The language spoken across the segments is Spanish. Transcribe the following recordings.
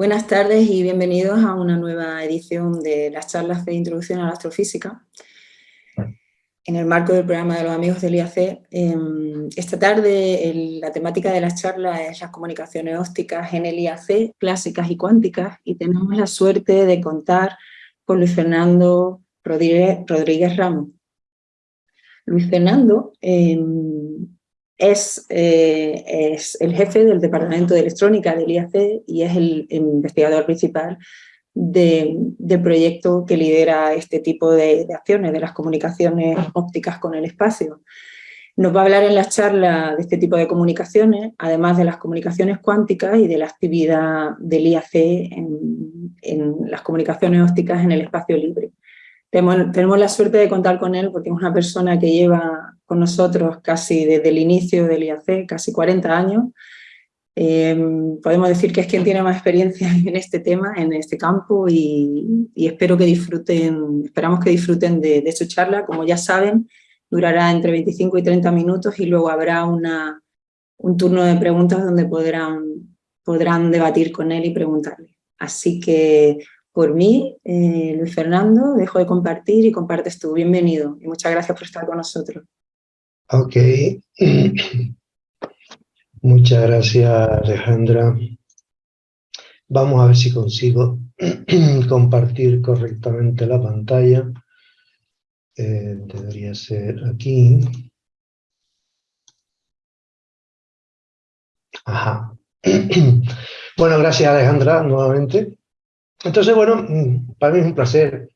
Buenas tardes y bienvenidos a una nueva edición de las charlas de Introducción a la Astrofísica. En el marco del programa de los amigos del IAC, em, esta tarde la temática de las charlas es las comunicaciones ópticas en el IAC, clásicas y cuánticas, y tenemos la suerte de contar con Luis Fernando Rodríguez, Ramos. Luis Fernando em, es, eh, es, el jefe del Departamento de Electrónica del IAC y es el investigador principal del proyecto que lidera este tipo de, acciones, de las comunicaciones ópticas con el espacio. Nos va a hablar en la charla de este tipo de comunicaciones, además de las comunicaciones cuánticas y de la actividad del IAC en, en las comunicaciones ópticas en el espacio libre. Tenemos, la suerte de contar con él porque es una persona que lleva con nosotros casi desde el inicio del IAC, casi 40 años. Em, podemos decir que es quien tiene más experiencia en este tema, en este campo y, espero que disfruten, esperamos que disfruten de, de, su charla. Como ya saben, durará entre 25 y 30 minutos y luego habrá una, un turno de preguntas donde podrán, podrán debatir con él y preguntarle. Así que por mí, eh, Luis Fernando, dejo de compartir y compartes tú. Bienvenido y muchas gracias por estar con nosotros. Ok. Muchas gracias, Alejandra. Vamos a ver si consigo compartir correctamente la pantalla. Eh, debería ser aquí. Ajá. Bueno, gracias Alejandra nuevamente. Entonces, bueno, para mí es un placer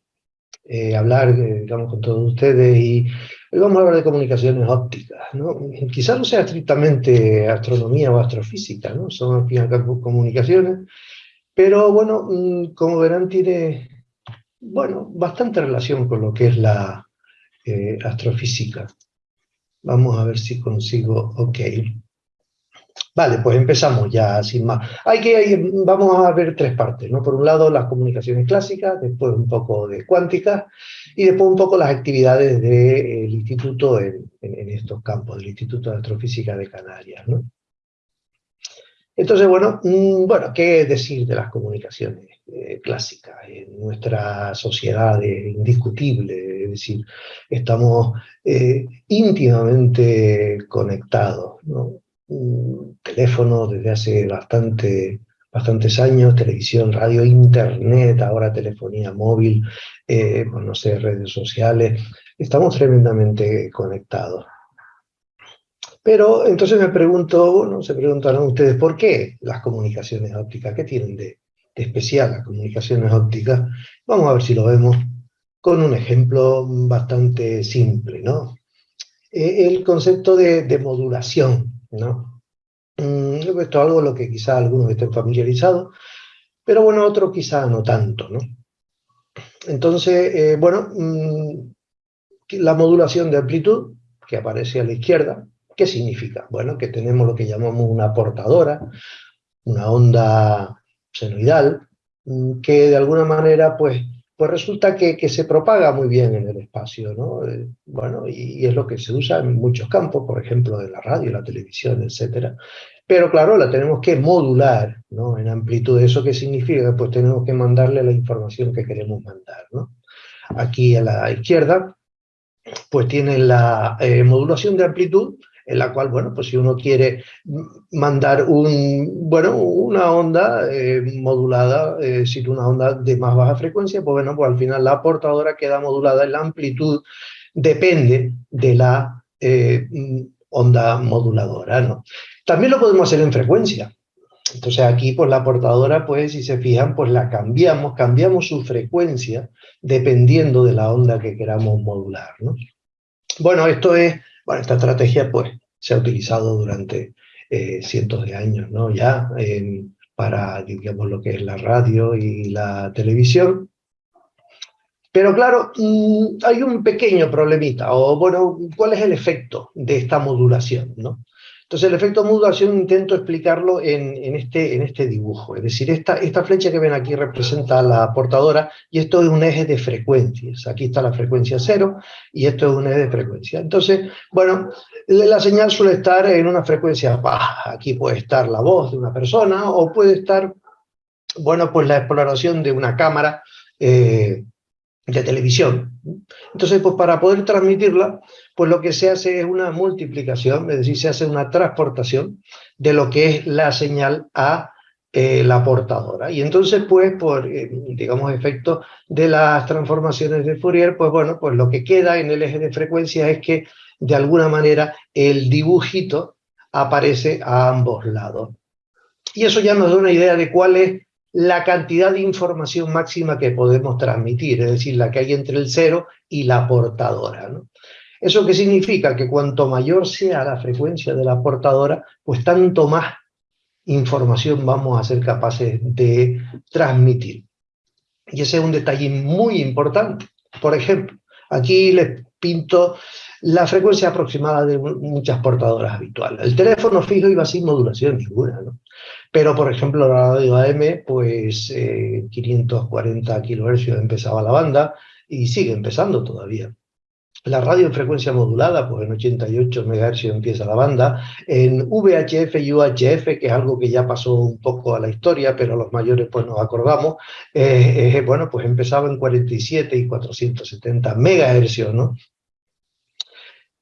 eh, hablar, eh, digamos, con todos ustedes y hoy vamos a hablar de comunicaciones ópticas, ¿no? Quizás no sea estrictamente astronomía o astrofísica, ¿no? Son al fin y al cabo comunicaciones, pero bueno, mm, como verán, tiene, bueno, bastante relación con lo que es la eh, astrofísica. Vamos a ver si consigo, ok. Vale, pues empezamos ya sin más. Hay que, vamos a ver tres partes, ¿no? Por un lado las comunicaciones clásicas, después un poco de cuántica y después un poco las actividades del instituto en, estos campos, del Instituto de Astrofísica de Canarias, ¿no? Entonces, bueno, mm, bueno, ¿qué decir de las comunicaciones eh, clásicas? En nuestra sociedad es indiscutible, es decir, estamos eh, íntimamente conectados, ¿no? Teléfono desde hace bastante, bastantes años, televisión, radio, internet, ahora telefonía móvil, eh, no sé, redes sociales, estamos tremendamente conectados. Pero entonces me pregunto, bueno, se preguntarán ustedes, ¿por qué las comunicaciones ópticas? ¿Qué tienen de, especial las comunicaciones ópticas? Vamos a ver si lo vemos con un ejemplo bastante simple, ¿no? Eh, el concepto de, de modulación ¿no? Mm, esto es algo lo que quizá algunos estén familiarizados, pero bueno, otros quizá no tanto, ¿no? Entonces, eh, bueno, mm, la modulación de amplitud, que aparece a la izquierda, ¿qué significa? Bueno, que tenemos lo que llamamos una portadora, una onda senoidal, mm, que de alguna manera, pues, pues resulta que, que, se propaga muy bien en el espacio, ¿no? Eh, bueno, y, es lo que se usa en muchos campos, por ejemplo, en la radio, la televisión, etc. Pero claro, la tenemos que modular, ¿no? En amplitud. ¿Eso qué significa? Pues tenemos que mandarle la información que queremos mandar, ¿no? Aquí a la izquierda, pues tiene la eh, modulación de amplitud, en la cual, bueno, pues si uno quiere mandar un, bueno, una onda eh, modulada, es decir, una onda de más baja frecuencia, pues bueno, pues al final la portadora queda modulada en la amplitud, depende de la eh, onda moduladora, ¿no? También lo podemos hacer en frecuencia. Entonces aquí, pues la portadora, pues si se fijan, pues la cambiamos, cambiamos su frecuencia dependiendo de la onda que queramos modular, ¿no? Bueno, esto es bueno, esta estrategia pues, se ha utilizado durante eh, cientos de años, ¿no? Ya para, digamos, lo que es la radio y la televisión. Pero claro, mm, hay un pequeño problemita, o bueno, ¿cuál es el efecto de esta modulación, no? Entonces el efecto modulación intento explicarlo en, este, en este dibujo. Es decir, esta, flecha que ven aquí representa la portadora y esto es un eje de frecuencias. Aquí está la frecuencia cero y esto es un eje de frecuencia. Entonces, bueno, la señal suele estar en una frecuencia baja. Aquí puede estar la voz de una persona o puede estar bueno, pues la exploración de una cámara eh, de televisión. Entonces, pues para poder transmitirla, pues lo que se hace es una multiplicación, es decir, se hace una transportación de lo que es la señal a eh, la portadora. Y entonces, pues, por, eh, digamos, efecto de las transformaciones de Fourier, pues bueno, pues lo que queda en el eje de frecuencia es que, de alguna manera, el dibujito aparece a ambos lados. Y eso ya nos da una idea de cuál es la cantidad de información máxima que podemos transmitir, es decir, la que hay entre el cero y la portadora. ¿no? ¿Eso qué significa? Que cuanto mayor sea la frecuencia de la portadora, pues tanto más información vamos a ser capaces de transmitir. Y ese es un detalle muy importante. Por ejemplo, aquí les pinto la frecuencia aproximada de muchas portadoras habituales. El teléfono fijo iba sin modulación ninguna, ¿no? Pero, por ejemplo, la radio AM, pues 540 eh, kHz empezaba la banda y sigue empezando todavía. La radio en frecuencia modulada, pues en 88 MHz empieza la banda. En VHF y UHF, que es algo que ya pasó un poco a la historia, pero los mayores pues nos acordamos, eh, eh, bueno, pues empezaba en 47 y 470 MHz, ¿no?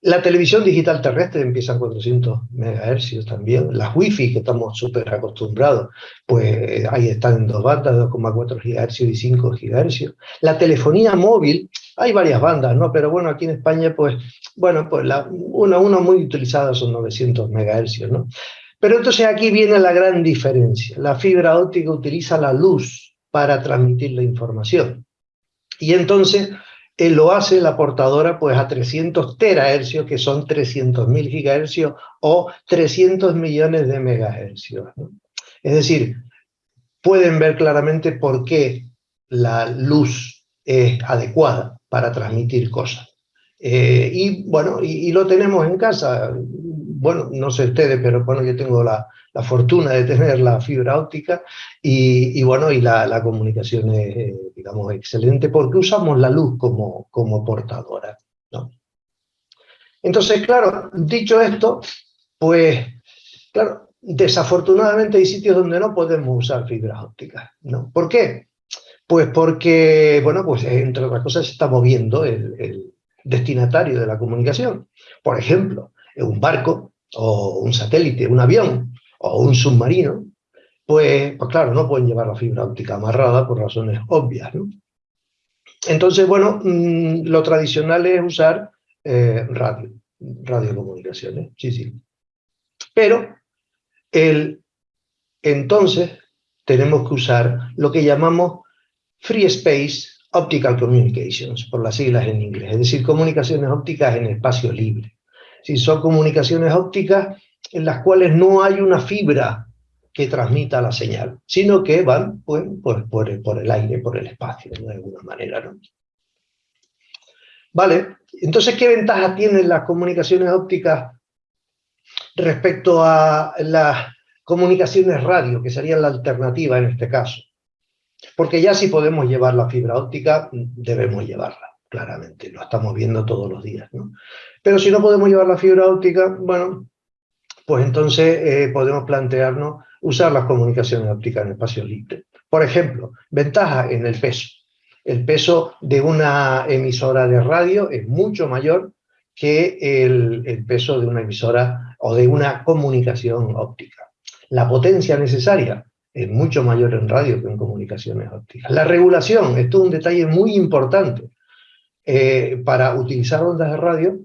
La televisión digital terrestre empieza en 400 MHz también. Las Wi-Fi, que estamos súper acostumbrados, pues ahí están en dos bandas, 2,4 GHz y 5 GHz. La telefonía móvil, hay varias bandas, ¿no? Pero bueno, aquí en España, pues, bueno, pues la, una, una muy utilizada son 900 MHz, ¿no? Pero entonces aquí viene la gran diferencia. La fibra óptica utiliza la luz para transmitir la información. Y entonces lo hace la portadora pues a 300 terahercios, que son 300.000 gigahercios o 300 millones de megahercios. Es decir, pueden ver claramente por qué la luz es adecuada para transmitir cosas. Eh, y bueno, y, lo tenemos en casa. Bueno, no sé ustedes, pero bueno, yo tengo la, la fortuna de tener la fibra óptica y, bueno, y la, comunicación es, eh, digamos, excelente porque usamos la luz como, como portadora. ¿no? Entonces, claro, dicho esto, pues, claro, desafortunadamente hay sitios donde no podemos usar fibras ópticas, ¿no? ¿Por qué? Pues porque, bueno, pues entre otras cosas se está moviendo el, el destinatario de la comunicación. Por ejemplo, un barco o un satélite, un avión, o un submarino, pues, pues, claro, no pueden llevar la fibra óptica amarrada por razones obvias. ¿no? Entonces, bueno, mm, lo tradicional es usar eh, radio, radiocomunicaciones, sí, sí. Pero el, entonces tenemos que usar lo que llamamos Free Space Optical Communications, por las siglas en inglés, es decir, comunicaciones ópticas en espacio libre. Si son comunicaciones ópticas en las cuales no hay una fibra que transmita la señal, sino que van pues, por, el aire, por el espacio, de alguna manera. ¿no? Vale, entonces, ¿qué ventaja tienen las comunicaciones ópticas respecto a las comunicaciones radio, que serían la alternativa en este caso? Porque ya si podemos llevar la fibra óptica, debemos llevarla, claramente, lo estamos viendo todos los días. ¿no? Pero si no podemos llevar la fibra óptica, bueno, pues entonces eh, podemos plantearnos usar las comunicaciones ópticas en espacio libre. Por ejemplo, ventaja en el peso. El peso de una emisora de radio es mucho mayor que el, peso de una emisora o de una comunicación óptica. La potencia necesaria es mucho mayor en radio que en comunicaciones ópticas. La regulación, esto es un detalle muy importante. Eh, para utilizar ondas de radio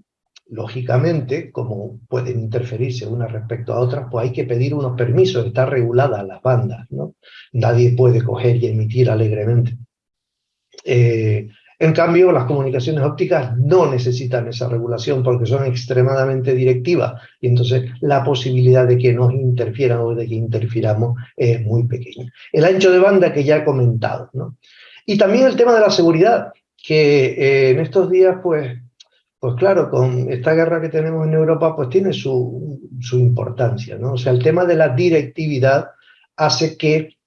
lógicamente, como pueden interferirse unas respecto a otras, pues hay que pedir unos permisos, está regulada las bandas, ¿no? Nadie puede coger y emitir alegremente. Eh, en cambio, las comunicaciones ópticas no necesitan esa regulación porque son extremadamente directivas y entonces la posibilidad de que nos interfieran o de que interfiramos es muy pequeña. El ancho de banda que ya he comentado, ¿no? Y también el tema de la seguridad, que eh, en estos días, pues, pues claro, con esta guerra que tenemos en Europa, pues tiene su, importancia, ¿no? O sea, el tema de la directividad hace que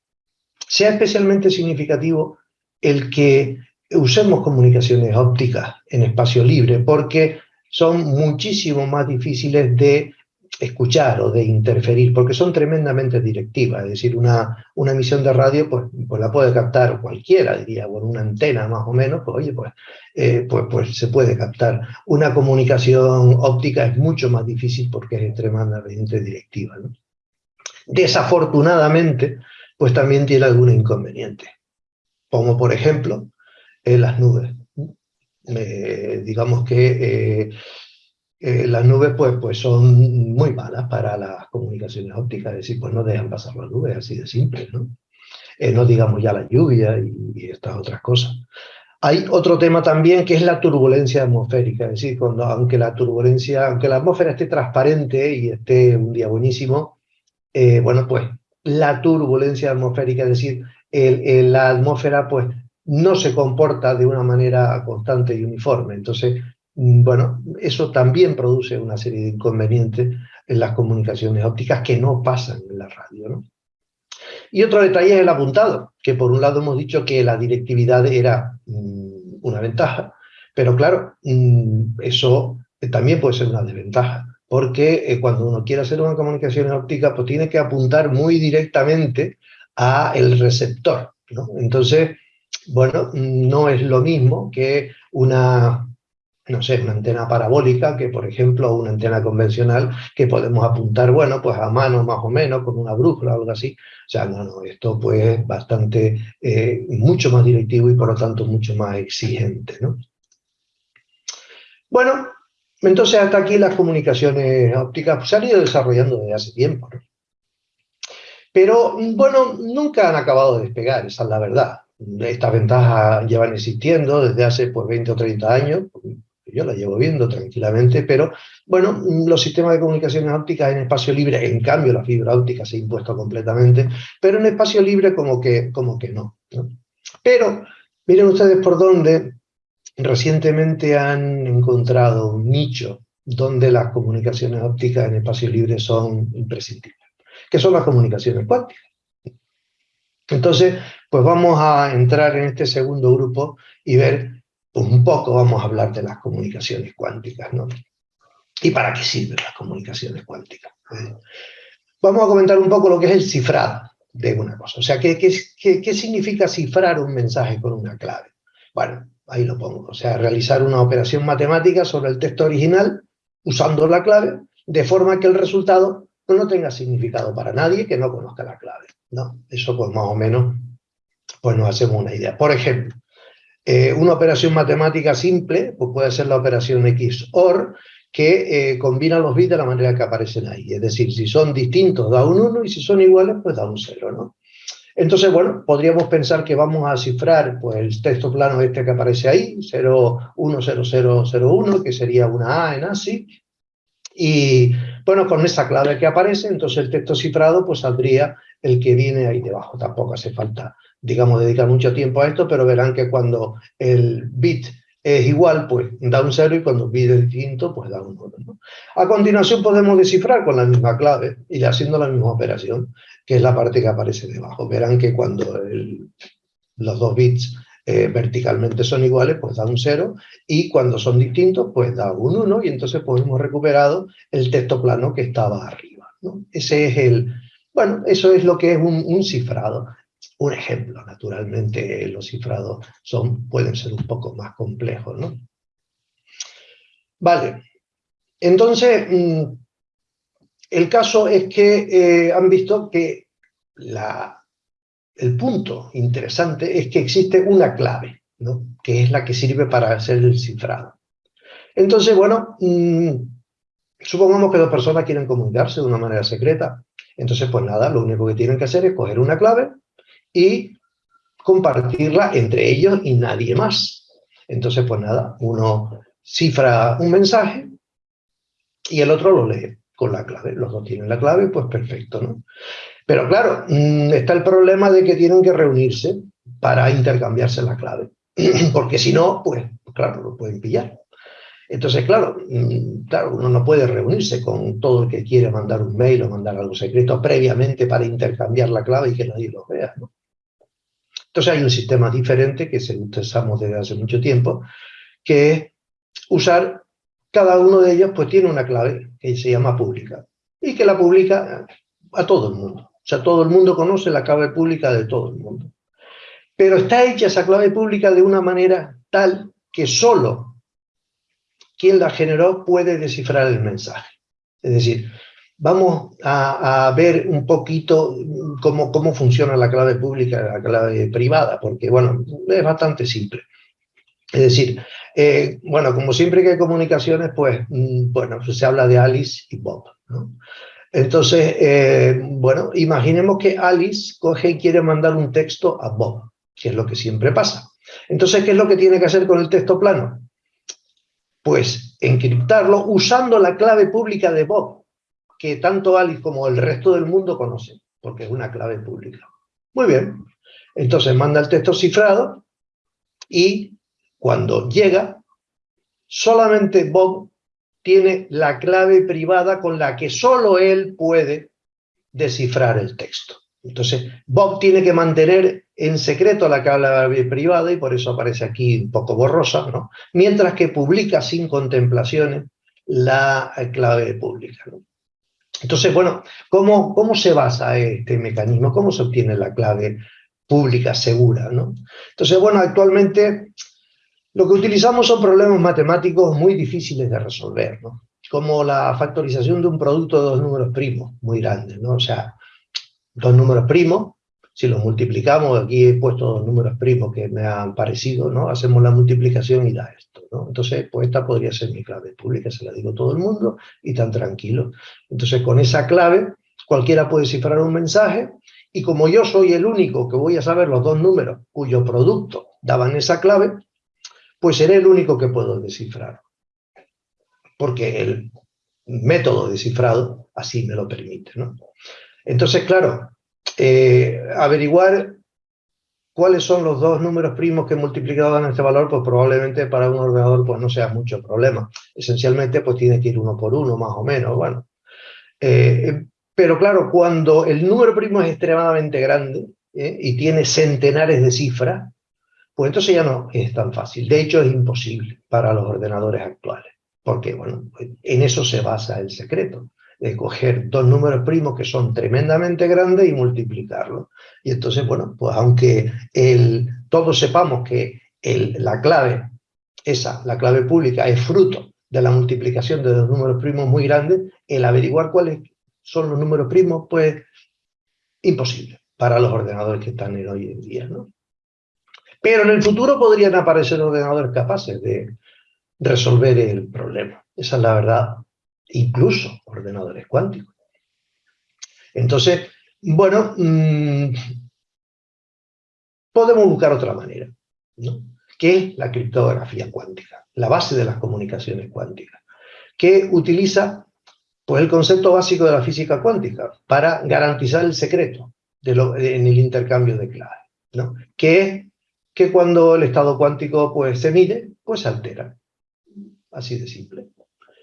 sea especialmente significativo el que usemos comunicaciones ópticas en espacio libre, porque son muchísimo más difíciles de escuchar o de interferir, porque son tremendamente directivas, es decir, una, una emisión de radio pues, pues la puede captar cualquiera, diría, con una antena más o menos, pues oye, pues, eh, pues, pues se puede captar. Una comunicación óptica es mucho más difícil porque es extremadamente directiva. Desafortunadamente, pues también tiene algún inconveniente, como por ejemplo las nubes. Eh, digamos que eh, las nubes pues, pues son muy malas para las comunicaciones ópticas, es decir, pues no dejan pasar las nubes, así de simple, ¿no? Eh, no digamos ya la lluvia y, estas otras cosas. Hay otro tema también que es la turbulencia atmosférica, es decir, cuando, aunque la turbulencia, aunque la atmósfera esté transparente y esté un día buenísimo, eh, bueno, pues la turbulencia atmosférica, es decir, la atmósfera pues no se comporta de una manera constante y uniforme, entonces bueno, eso también produce una serie de inconvenientes en las comunicaciones ópticas que no pasan en la radio. ¿no? Y otro detalle es el apuntado, que por un lado hemos dicho que la directividad era mm, una ventaja, pero claro, mm, eso también puede ser una desventaja, porque eh, cuando uno quiere hacer una comunicación óptica, pues tiene que apuntar muy directamente a el receptor. ¿no? Entonces, bueno, no es lo mismo que una no sé, una antena parabólica, que por ejemplo una antena convencional que podemos apuntar, bueno, pues a mano más o menos, con una brújula o algo así. O sea, no, no, esto pues es bastante, eh, mucho más directivo y por lo tanto mucho más exigente, ¿no? Bueno, entonces hasta aquí las comunicaciones ópticas se han ido desarrollando desde hace tiempo. Pero, bueno, nunca han acabado de despegar, esa es la verdad. Estas ventajas llevan existiendo desde hace pues, 20 o 30 años, yo la llevo viendo tranquilamente, pero bueno, los sistemas de comunicaciones ópticas en espacio libre, en cambio la fibra óptica se ha impuesto completamente, pero en espacio libre como que, como que no, Pero miren ustedes por dónde recientemente han encontrado un nicho donde las comunicaciones ópticas en espacio libre son imprescindibles, que son las comunicaciones cuánticas. Entonces, pues vamos a entrar en este segundo grupo y ver pues un poco vamos a hablar de las comunicaciones cuánticas, ¿no? ¿Y para qué sirven las comunicaciones cuánticas? ¿Eh? Vamos a comentar un poco lo que es el cifrado de una cosa. O sea, ¿qué, qué, qué significa cifrar un mensaje con una clave? Bueno, ahí lo pongo. O sea, realizar una operación matemática sobre el texto original usando la clave, de forma que el resultado no tenga significado para nadie que no conozca la clave. ¿no? Eso pues más o menos pues nos hacemos una idea. Por ejemplo, eh, una operación matemática simple pues puede ser la operación XOR, que eh, combina los bits de la manera que aparecen ahí. Es decir, si son distintos da un 1 y si son iguales pues da un 0, ¿no? Entonces, bueno, podríamos pensar que vamos a cifrar pues, el texto plano este que aparece ahí, 010001, que sería una A en ASCII, y bueno, con esa clave que aparece, entonces el texto cifrado pues saldría el que viene ahí debajo, tampoco hace falta digamos, dedicar mucho tiempo a esto, pero verán que cuando el bit es igual, pues da un 0 y cuando el bit es distinto, pues da un 1. A continuación podemos descifrar con la misma clave y haciendo la misma operación, que es la parte que aparece debajo. Verán que cuando los dos bits eh, verticalmente son iguales, pues da un 0, y cuando son distintos, pues da un 1, y entonces pues hemos recuperado el texto plano que estaba arriba. Ese es el, bueno, eso es lo que es un, un cifrado. Un ejemplo, naturalmente, los cifrados son, pueden ser un poco más complejos, ¿no? Vale, entonces, mm, el caso es que eh, han visto que la, el punto interesante es que existe una clave, ¿no? que es la que sirve para hacer el cifrado. Entonces, bueno, mm, supongamos que dos personas quieren comunicarse de una manera secreta. Entonces, pues nada, lo único que tienen que hacer es coger una clave y compartirla entre ellos y nadie más. Entonces, pues nada, uno cifra un mensaje y el otro lo lee con la clave. Los dos tienen la clave, pues perfecto, ¿no? Pero claro, mm, está el problema de que tienen que reunirse para intercambiarse la clave. Porque si no, pues claro, lo pueden pillar. Entonces, claro, mm, claro, uno no puede reunirse con todo el que quiere mandar un mail o mandar algo secreto previamente para intercambiar la clave y que nadie lo vea, ¿no? Entonces hay un sistema diferente que se utilizamos desde hace mucho tiempo, que es usar, cada uno de ellos pues tiene una clave que se llama pública. y que la publica a todo el mundo. O sea, todo el mundo conoce la clave pública de todo el mundo. Pero está hecha esa clave pública de una manera tal que solo quien la generó puede descifrar el mensaje. Es decir, vamos a, ver un poquito cómo, cómo, funciona la clave pública y la clave privada, porque, bueno, es bastante simple. Es decir, eh, bueno, como siempre que hay comunicaciones, pues, mm, bueno, se habla de Alice y Bob, ¿no? Entonces, eh, bueno, imaginemos que Alice coge y quiere mandar un texto a Bob, que es lo que siempre pasa. Entonces, ¿qué es lo que tiene que hacer con el texto plano? Pues encriptarlo usando la clave pública de Bob, que tanto Alice como el resto del mundo conocen, porque es una clave pública. Muy bien, entonces manda el texto cifrado y cuando llega, solamente Bob tiene la clave privada con la que solo él puede descifrar el texto. Entonces, Bob tiene que mantener en secreto la clave privada y por eso aparece aquí un poco borrosa, ¿no? Mientras que publica sin contemplaciones la clave pública. Entonces, bueno, ¿cómo, ¿cómo se basa este mecanismo? ¿Cómo se obtiene la clave pública segura? ¿no? Entonces, bueno, actualmente lo que utilizamos son problemas matemáticos muy difíciles de resolver, ¿no? como la factorización de un producto de dos números primos muy grandes. ¿no? O sea, dos números primos, si los multiplicamos, aquí he puesto dos números primos que me han parecido, ¿no? hacemos la multiplicación y da esto. ¿no? Entonces, pues esta podría ser mi clave pública, se la digo a todo el mundo y tan tranquilo. Entonces, con esa clave, cualquiera puede cifrar un mensaje y como yo soy el único que voy a saber los dos números cuyo producto daban esa clave, pues seré el único que puedo descifrar. Porque el método de cifrado así me lo permite. ¿no? Entonces, claro, eh, averiguar cuáles son los dos números primos que multiplicado dan este valor, pues probablemente para un ordenador pues no sea mucho problema. Esencialmente pues tiene que ir uno por uno, más o menos, bueno. Eh, pero claro, cuando el número primo es extremadamente grande ¿eh? y tiene centenares de cifras, pues entonces ya no es tan fácil. De hecho, es imposible para los ordenadores actuales, porque bueno, en eso se basa el secreto de coger dos números primos que son tremendamente grandes y multiplicarlos. Y entonces, bueno, pues aunque el, todos sepamos que el, la clave, esa, la clave pública, es fruto de la multiplicación de dos números primos muy grandes, el averiguar cuáles son los números primos, pues imposible para los ordenadores que están en hoy en día, ¿no? Pero en el futuro podrían aparecer ordenadores capaces de resolver el problema. Esa es la verdad incluso ordenadores cuánticos. Entonces, bueno, mm, podemos buscar otra manera, ¿no? que es la criptografía cuántica, la base de las comunicaciones cuánticas, que utiliza pues, el concepto básico de la física cuántica para garantizar el secreto de lo, en el intercambio de claves, ¿no? que es que cuando el estado cuántico pues, se mide, pues se altera. Así de simple.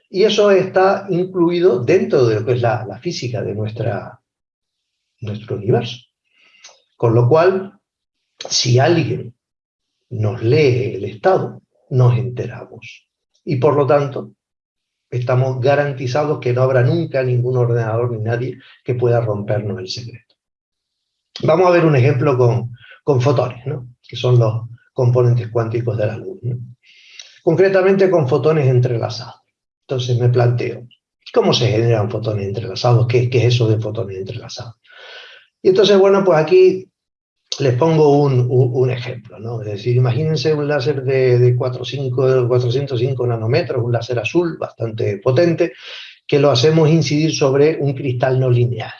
Y eso está incluido dentro de lo que es la, física de nuestro universo. Con lo cual, si alguien nos lee el estado, nos enteramos. Y por lo tanto, estamos garantizados que no habrá nunca ningún ordenador ni nadie que pueda rompernos el secreto. Vamos a ver un ejemplo con, con fotones, ¿no? que son los componentes cuánticos de la luz. Concretamente con fotones entrelazados. Entonces me planteo, ¿cómo se generan fotones entrelazados? ¿Qué, qué es eso de fotones entrelazados? Y entonces, bueno, pues aquí les pongo un, ejemplo, ¿no? Es decir, imagínense un láser de, de 405 nanómetros, un láser azul bastante potente, que lo hacemos incidir sobre un cristal no lineal.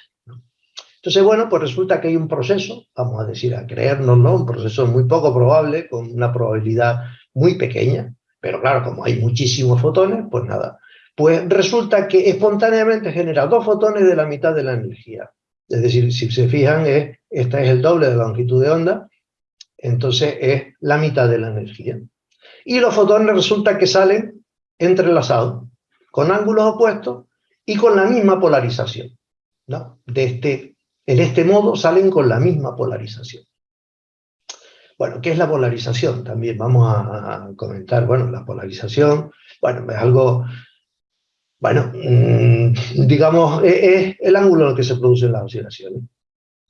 Entonces, bueno, pues resulta que hay un proceso, vamos a decir, a creernos, ¿no? Un proceso muy poco probable, con una probabilidad muy pequeña, pero claro, como hay muchísimos fotones, pues nada. Pues resulta que espontáneamente genera dos fotones de la mitad de la energía. Es decir, si se fijan, es, esta es el doble de la longitud de onda, entonces es la mitad de la energía. Y los fotones resulta que salen entrelazados, con ángulos opuestos y con la misma polarización. ¿no? De este, en este modo salen con la misma polarización. Bueno, ¿qué es la polarización? También vamos a, comentar, bueno, la polarización, bueno, es algo Bueno, mm, digamos, es, el ángulo en el que se producen las oscilaciones.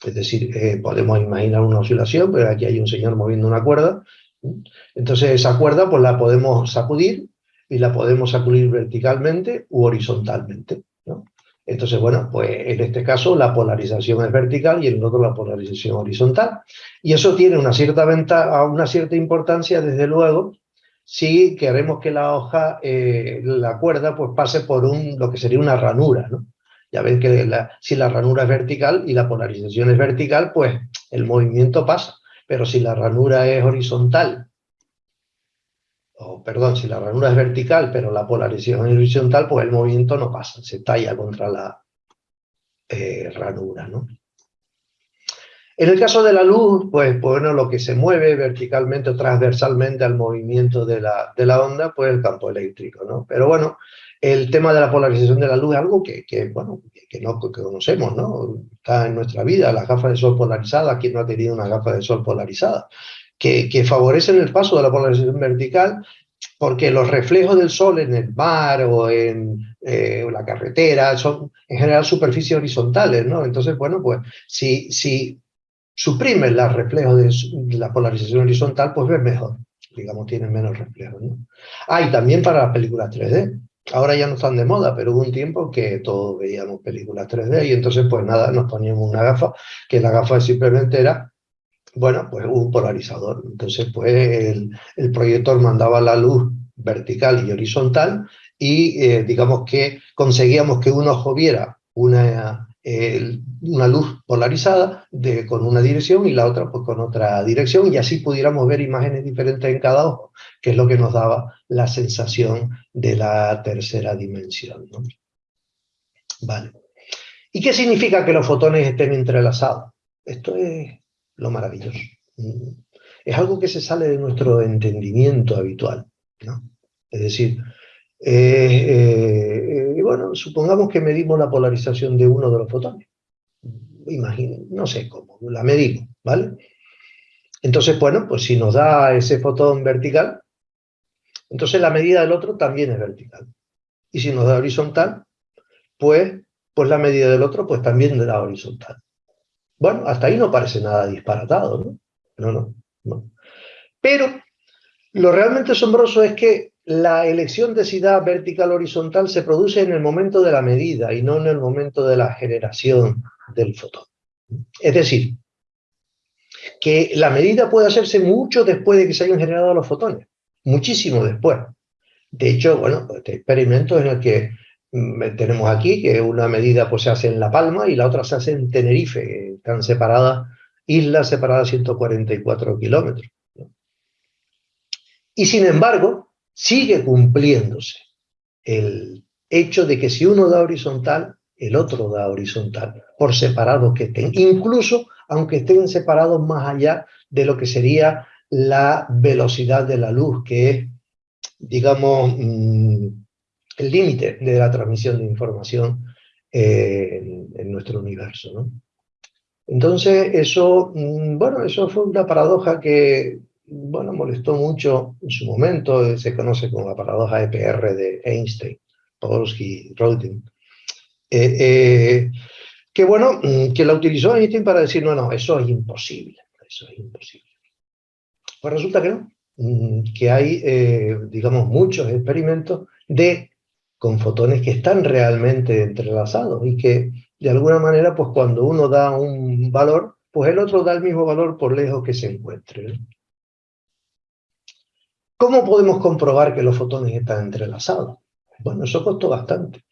Es decir, eh, podemos imaginar una oscilación, pero aquí hay un señor moviendo una cuerda. Entonces esa cuerda pues la podemos sacudir y la podemos sacudir verticalmente u horizontalmente. Entonces, bueno, pues en este caso la polarización es vertical y en el otro la polarización horizontal. Y eso tiene una cierta, ventaja, una cierta importancia, desde luego, si queremos que la hoja, eh, la cuerda, pues pase por un, lo que sería una ranura, ¿no? Ya ven que si la ranura es vertical y la polarización es vertical, pues el movimiento pasa. Pero si la ranura es horizontal, o perdón, si la ranura es vertical, pero la polarización es horizontal, pues el movimiento no pasa, se talla contra la eh, ranura, ¿no? En el caso de la luz, pues, bueno, lo que se mueve verticalmente o transversalmente al movimiento de la, de la onda, pues el campo eléctrico, ¿no? Pero bueno, el tema de la polarización de la luz es algo que, que bueno, que, no conocemos, ¿no? Está en nuestra vida, las gafas de sol polarizadas, ¿quién no ha tenido una gafa de sol polarizada? Que, favorecen el paso de la polarización vertical porque los reflejos del sol en el mar o en eh, la carretera son en general superficies horizontales, ¿no? Entonces, bueno, pues si, si suprimes los reflejos de la polarización horizontal, pues ves mejor, digamos, tienen menos reflejos, ¿no? Ah, y también para las películas 3D, Ahora ya no están de moda, pero hubo un tiempo que todos veíamos películas 3D y entonces pues nada, nos poníamos una gafa, que la gafa simplemente era, bueno, pues un polarizador. Entonces pues el, el proyector mandaba la luz vertical y horizontal y eh, digamos que conseguíamos que un ojo viera una luz polarizada con una dirección y la otra pues con otra dirección y así pudiéramos ver imágenes diferentes en cada ojo, que es lo que nos daba la sensación de la tercera dimensión. Vale. ¿Y qué significa que los fotones estén entrelazados? Esto es lo maravilloso. Es algo que se sale de nuestro entendimiento habitual. ¿no? Es decir, eh, eh, bueno, supongamos que medimos la polarización de uno de los fotones. Imaginen, no sé cómo, la medimos, ¿vale? Entonces, bueno, pues si nos da ese fotón vertical, entonces la medida del otro también es vertical. Y si nos da horizontal, pues, pues la medida del otro pues también da horizontal. Bueno, hasta ahí no parece nada disparatado, ¿no? No, no, no. Pero lo realmente asombroso es que la elección de si da vertical horizontal se produce en el momento de la medida y no en el momento de la generación del fotón. Es decir, que la medida puede hacerse mucho después de que se hayan generado los fotones, muchísimo después. De hecho, bueno, este experimento en el que tenemos aquí, que una medida pues, se hace en La Palma y la otra se hace en Tenerife, están separadas, islas separadas 144 kilómetros. Y sin embargo, sigue cumpliéndose el hecho de que si uno da horizontal, el otro da horizontal, por separado que estén, incluso aunque estén separados más allá de lo que sería la velocidad de la luz, que es, digamos, mm, el límite de la transmisión de información eh, en, nuestro universo. Entonces, eso, mm, bueno, eso fue una paradoja que bueno, molestó mucho en su momento, se conoce como la paradoja EPR de Einstein, Podolsky, Rodin, eh, eh, que bueno, mm, que la utilizó Einstein para decir, no, no, eso es imposible, eso es imposible. Pues resulta que no, mm, que hay, eh, digamos, muchos experimentos de con fotones que están realmente entrelazados y que de alguna manera, pues cuando uno da un valor, pues el otro da el mismo valor por lejos que se encuentre. ¿Cómo podemos comprobar que los fotones están entrelazados? Bueno, eso costó bastante.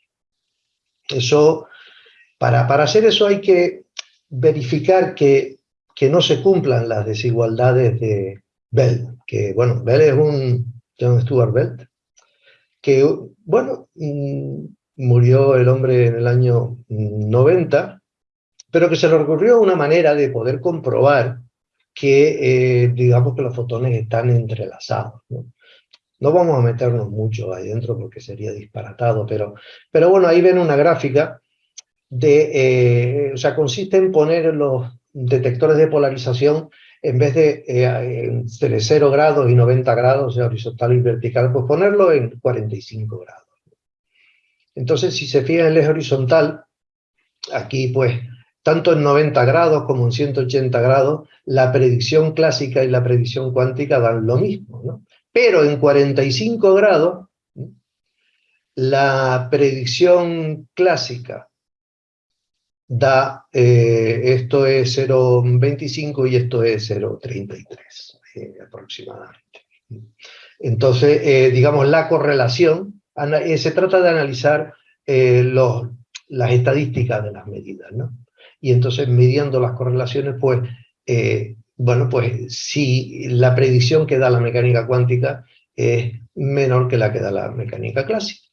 Eso, para, para hacer eso hay que verificar que, que no se cumplan las desigualdades de Bell, que bueno, Bell es un John Stuart Bell, que bueno, mm, murió el hombre en el año 90, pero que se le ocurrió una manera de poder comprobar que eh, digamos que los fotones están entrelazados. ¿no? ¿no? vamos a meternos mucho ahí dentro porque sería disparatado, pero, pero bueno, ahí ven una gráfica de, eh, o sea, consiste en poner los detectores de polarización en vez de eh, entre 0 grados y 90 grados, sea, horizontal y vertical, pues ponerlo en 45 grados. Entonces, si se fija en el eje horizontal, aquí pues, tanto en 90 grados como en 180 grados, la predicción clásica y la predicción cuántica dan lo mismo, ¿no? Pero en 45 grados, la predicción clásica da, eh, esto es 0,25 y esto es 0,33 eh, aproximadamente. Entonces, eh, digamos, la correlación, se trata de analizar los, las estadísticas de las medidas, ¿no? Y entonces, midiendo las correlaciones, pues, bueno, pues si la predicción que da la mecánica cuántica es menor que la que da la mecánica clásica.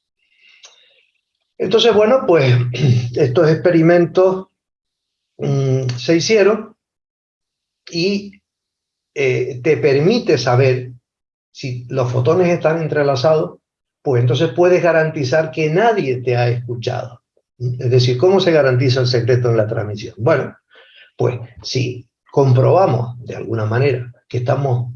Entonces, bueno, pues estos experimentos mm, se hicieron y eh, te permite saber si los fotones están entrelazados, pues entonces puedes garantizar que nadie te ha escuchado. Es decir, ¿cómo se garantiza el secreto en la transmisión? Bueno, pues si comprobamos de alguna manera que estamos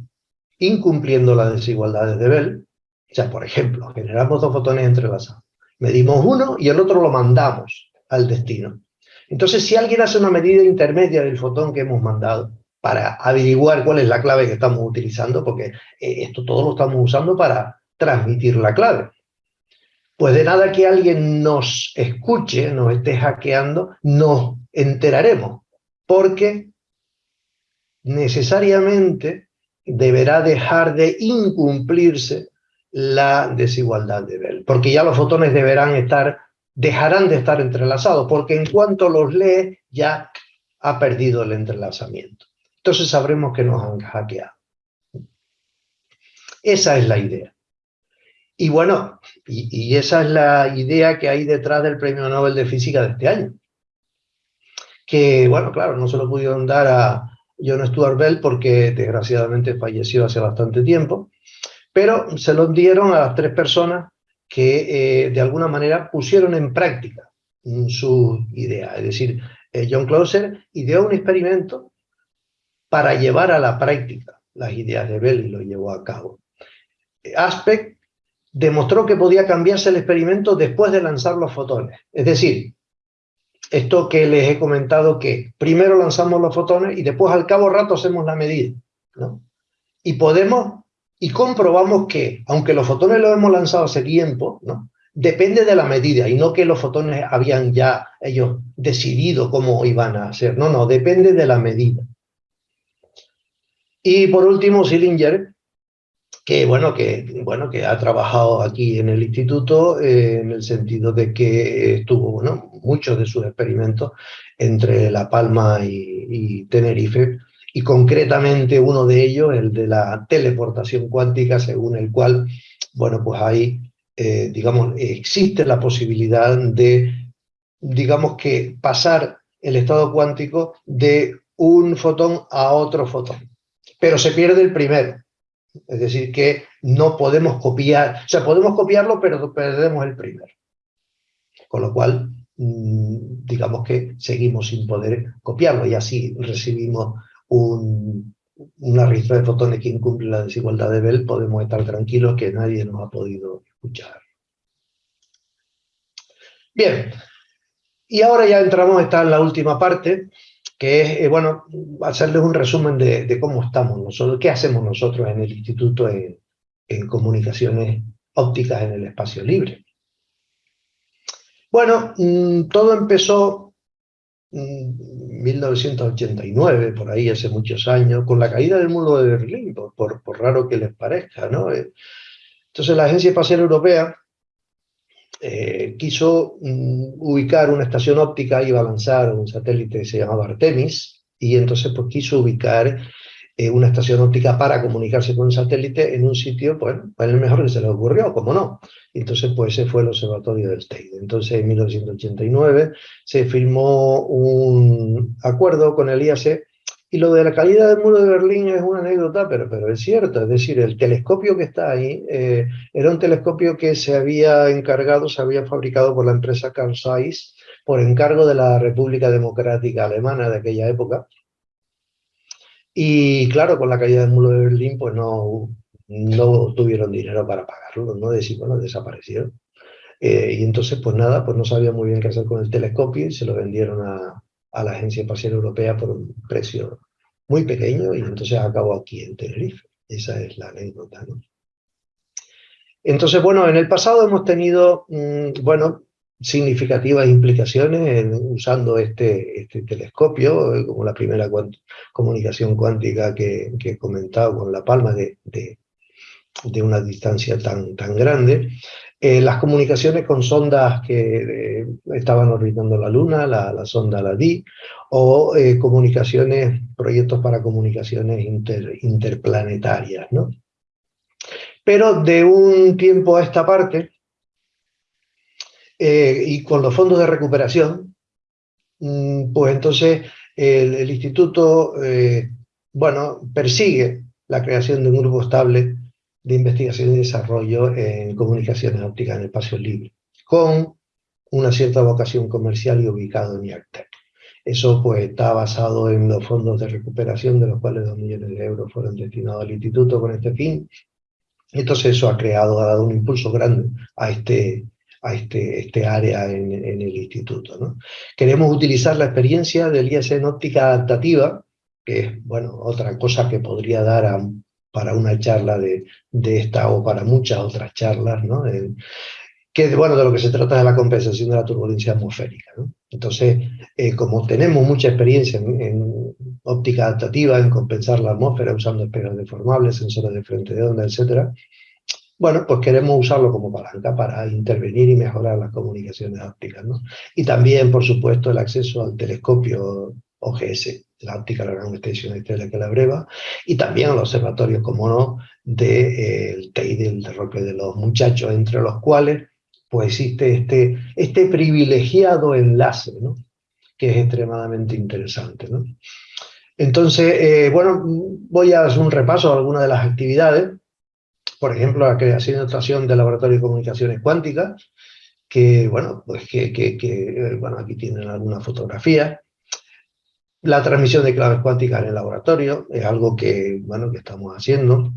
incumpliendo las desigualdades de Bell, o sea, por ejemplo, generamos dos fotones entrelazados, Medimos uno y el otro lo mandamos al destino. Entonces, si alguien hace una medida intermedia del fotón que hemos mandado para averiguar cuál es la clave que estamos utilizando, porque eh, esto todo lo estamos usando para transmitir la clave. Pues de nada que alguien nos escuche, nos esté hackeando, nos enteraremos, porque necesariamente deberá dejar de incumplirse la desigualdad de Bell, porque ya los fotones deberán estar, dejarán de estar entrelazados, porque en cuanto los lee ya ha perdido el entrelazamiento. Entonces sabremos que nos han hackeado. Esa es la idea. Y bueno, y, esa es la idea que hay detrás del Premio Nobel de Física de este año. Que, bueno, claro, no se lo pudieron dar a John Stuart Bell porque desgraciadamente falleció hace bastante tiempo, pero se lo dieron a las tres personas que eh, de alguna manera pusieron en práctica su idea. Es decir, eh, John Clauser ideó un experimento para llevar a la práctica las ideas de Bell y lo llevó a cabo. Aspect demostró que podía cambiarse el experimento después de lanzar los fotones. Es decir, esto que les he comentado que primero lanzamos los fotones y después al cabo rato hacemos la medida. Y podemos y comprobamos que, aunque los fotones los hemos lanzado hace tiempo, ¿no? depende de la medida, y no que los fotones habían ya ellos decidido cómo iban a hacer, no, no, depende de la medida. Y por último, Sillinger, que bueno, que, bueno, que ha trabajado aquí en el instituto eh, en el sentido de que estuvo, muchos de sus experimentos entre La Palma y Tenerife, y concretamente uno de ellos, el de la teleportación cuántica, según el cual, bueno, pues ahí, eh, digamos, existe la posibilidad de, digamos que pasar el estado cuántico de un fotón a otro fotón, pero se pierde el primero, es decir, que no podemos copiar, o sea, podemos copiarlo, pero perdemos el primero. Con lo cual, mm, digamos que seguimos sin poder copiarlo y así recibimos un, una ristra de fotones que incumple la desigualdad de Bell, podemos estar tranquilos que nadie nos ha podido escuchar. Bien, y ahora ya entramos, está en la última parte, que es, eh, bueno, hacerles un resumen de, cómo estamos nosotros, qué hacemos nosotros en el Instituto en, Comunicaciones Ópticas en el Espacio Libre. Bueno, mm, todo empezó 1989, por ahí hace muchos años, con la caída del muro de Berlín, por, raro que les parezca. ¿no? Eh, entonces la Agencia Espacial Europea eh, quiso mm, ubicar una estación óptica, iba a lanzar un satélite que se llamaba Artemis, y entonces pues quiso ubicar eh, una estación óptica para comunicarse con un satélite en un sitio, pues, pues el mejor que se le ocurrió, como no. Entonces, pues ese fue el observatorio del Teide. Entonces, en 1989 se firmó un acuerdo con el IAC y lo de la calidad del muro de Berlín es una anécdota, pero, pero es cierto. Es decir, el telescopio que está ahí eh, era un telescopio que se había encargado, se había fabricado por la empresa Carl Zeiss por encargo de la República Democrática Alemana de aquella época y claro, con la caída del muro de Berlín, pues no, no tuvieron dinero para pagarlo, ¿no? Decir, bueno, desaparecieron. y entonces, pues nada, pues no sabía muy bien qué hacer con el telescopio y se lo vendieron a, a la Agencia Espacial Europea por un precio muy pequeño y entonces acabó aquí en Tenerife. Esa es la anécdota, ¿no? Entonces, bueno, en el pasado hemos tenido, mm, bueno, significativas implicaciones usando este, este telescopio, eh, como la primera comunicación cuántica que, he comentado con La Palma de, una distancia tan, grande. Eh, las comunicaciones con sondas que eh, estaban orbitando la Luna, la, sonda LADI, o comunicaciones, proyectos para comunicaciones interplanetarias, ¿no? Pero de un tiempo a esta parte, eh, y con los fondos de recuperación, mm, pues entonces el, instituto, eh, bueno, persigue la creación de un grupo estable de investigación y desarrollo en comunicaciones ópticas en el espacio libre, con una cierta vocación comercial y ubicado en IACTEC. Eso pues está basado en los fondos de recuperación, de los cuales dos millones de euros fueron destinados al instituto con este fin. Entonces eso ha creado, ha dado un impulso grande a este, a este, este área en, el instituto. ¿no? Queremos utilizar la experiencia del IS en óptica adaptativa, que es bueno, otra cosa que podría dar para una charla de, de, esta o para muchas otras charlas, ¿no? que bueno, de lo que se trata es la compensación de la turbulencia atmosférica. ¿no? Entonces, eh, como tenemos mucha experiencia en, en, óptica adaptativa, en compensar la atmósfera usando espejos deformables, sensores de frente de onda, etc., bueno, pues queremos usarlo como palanca para intervenir y mejorar las comunicaciones ópticas. ¿no? Y también, por supuesto, el acceso al telescopio OGS, la óptica la gran extensión estrella que la breva, y también al observatorio, como no, del de, eh, TEI del derroque de los muchachos, entre los cuales pues existe este, este privilegiado enlace, ¿no? que es extremadamente interesante. ¿no? Entonces, eh, bueno, voy a hacer un repaso a algunas de las actividades por ejemplo, la creación y dotación del Laboratorio de Comunicaciones Cuánticas, que, bueno, pues que, bueno, aquí tienen alguna fotografía. La transmisión de claves cuánticas en el laboratorio es algo que, bueno, que estamos haciendo.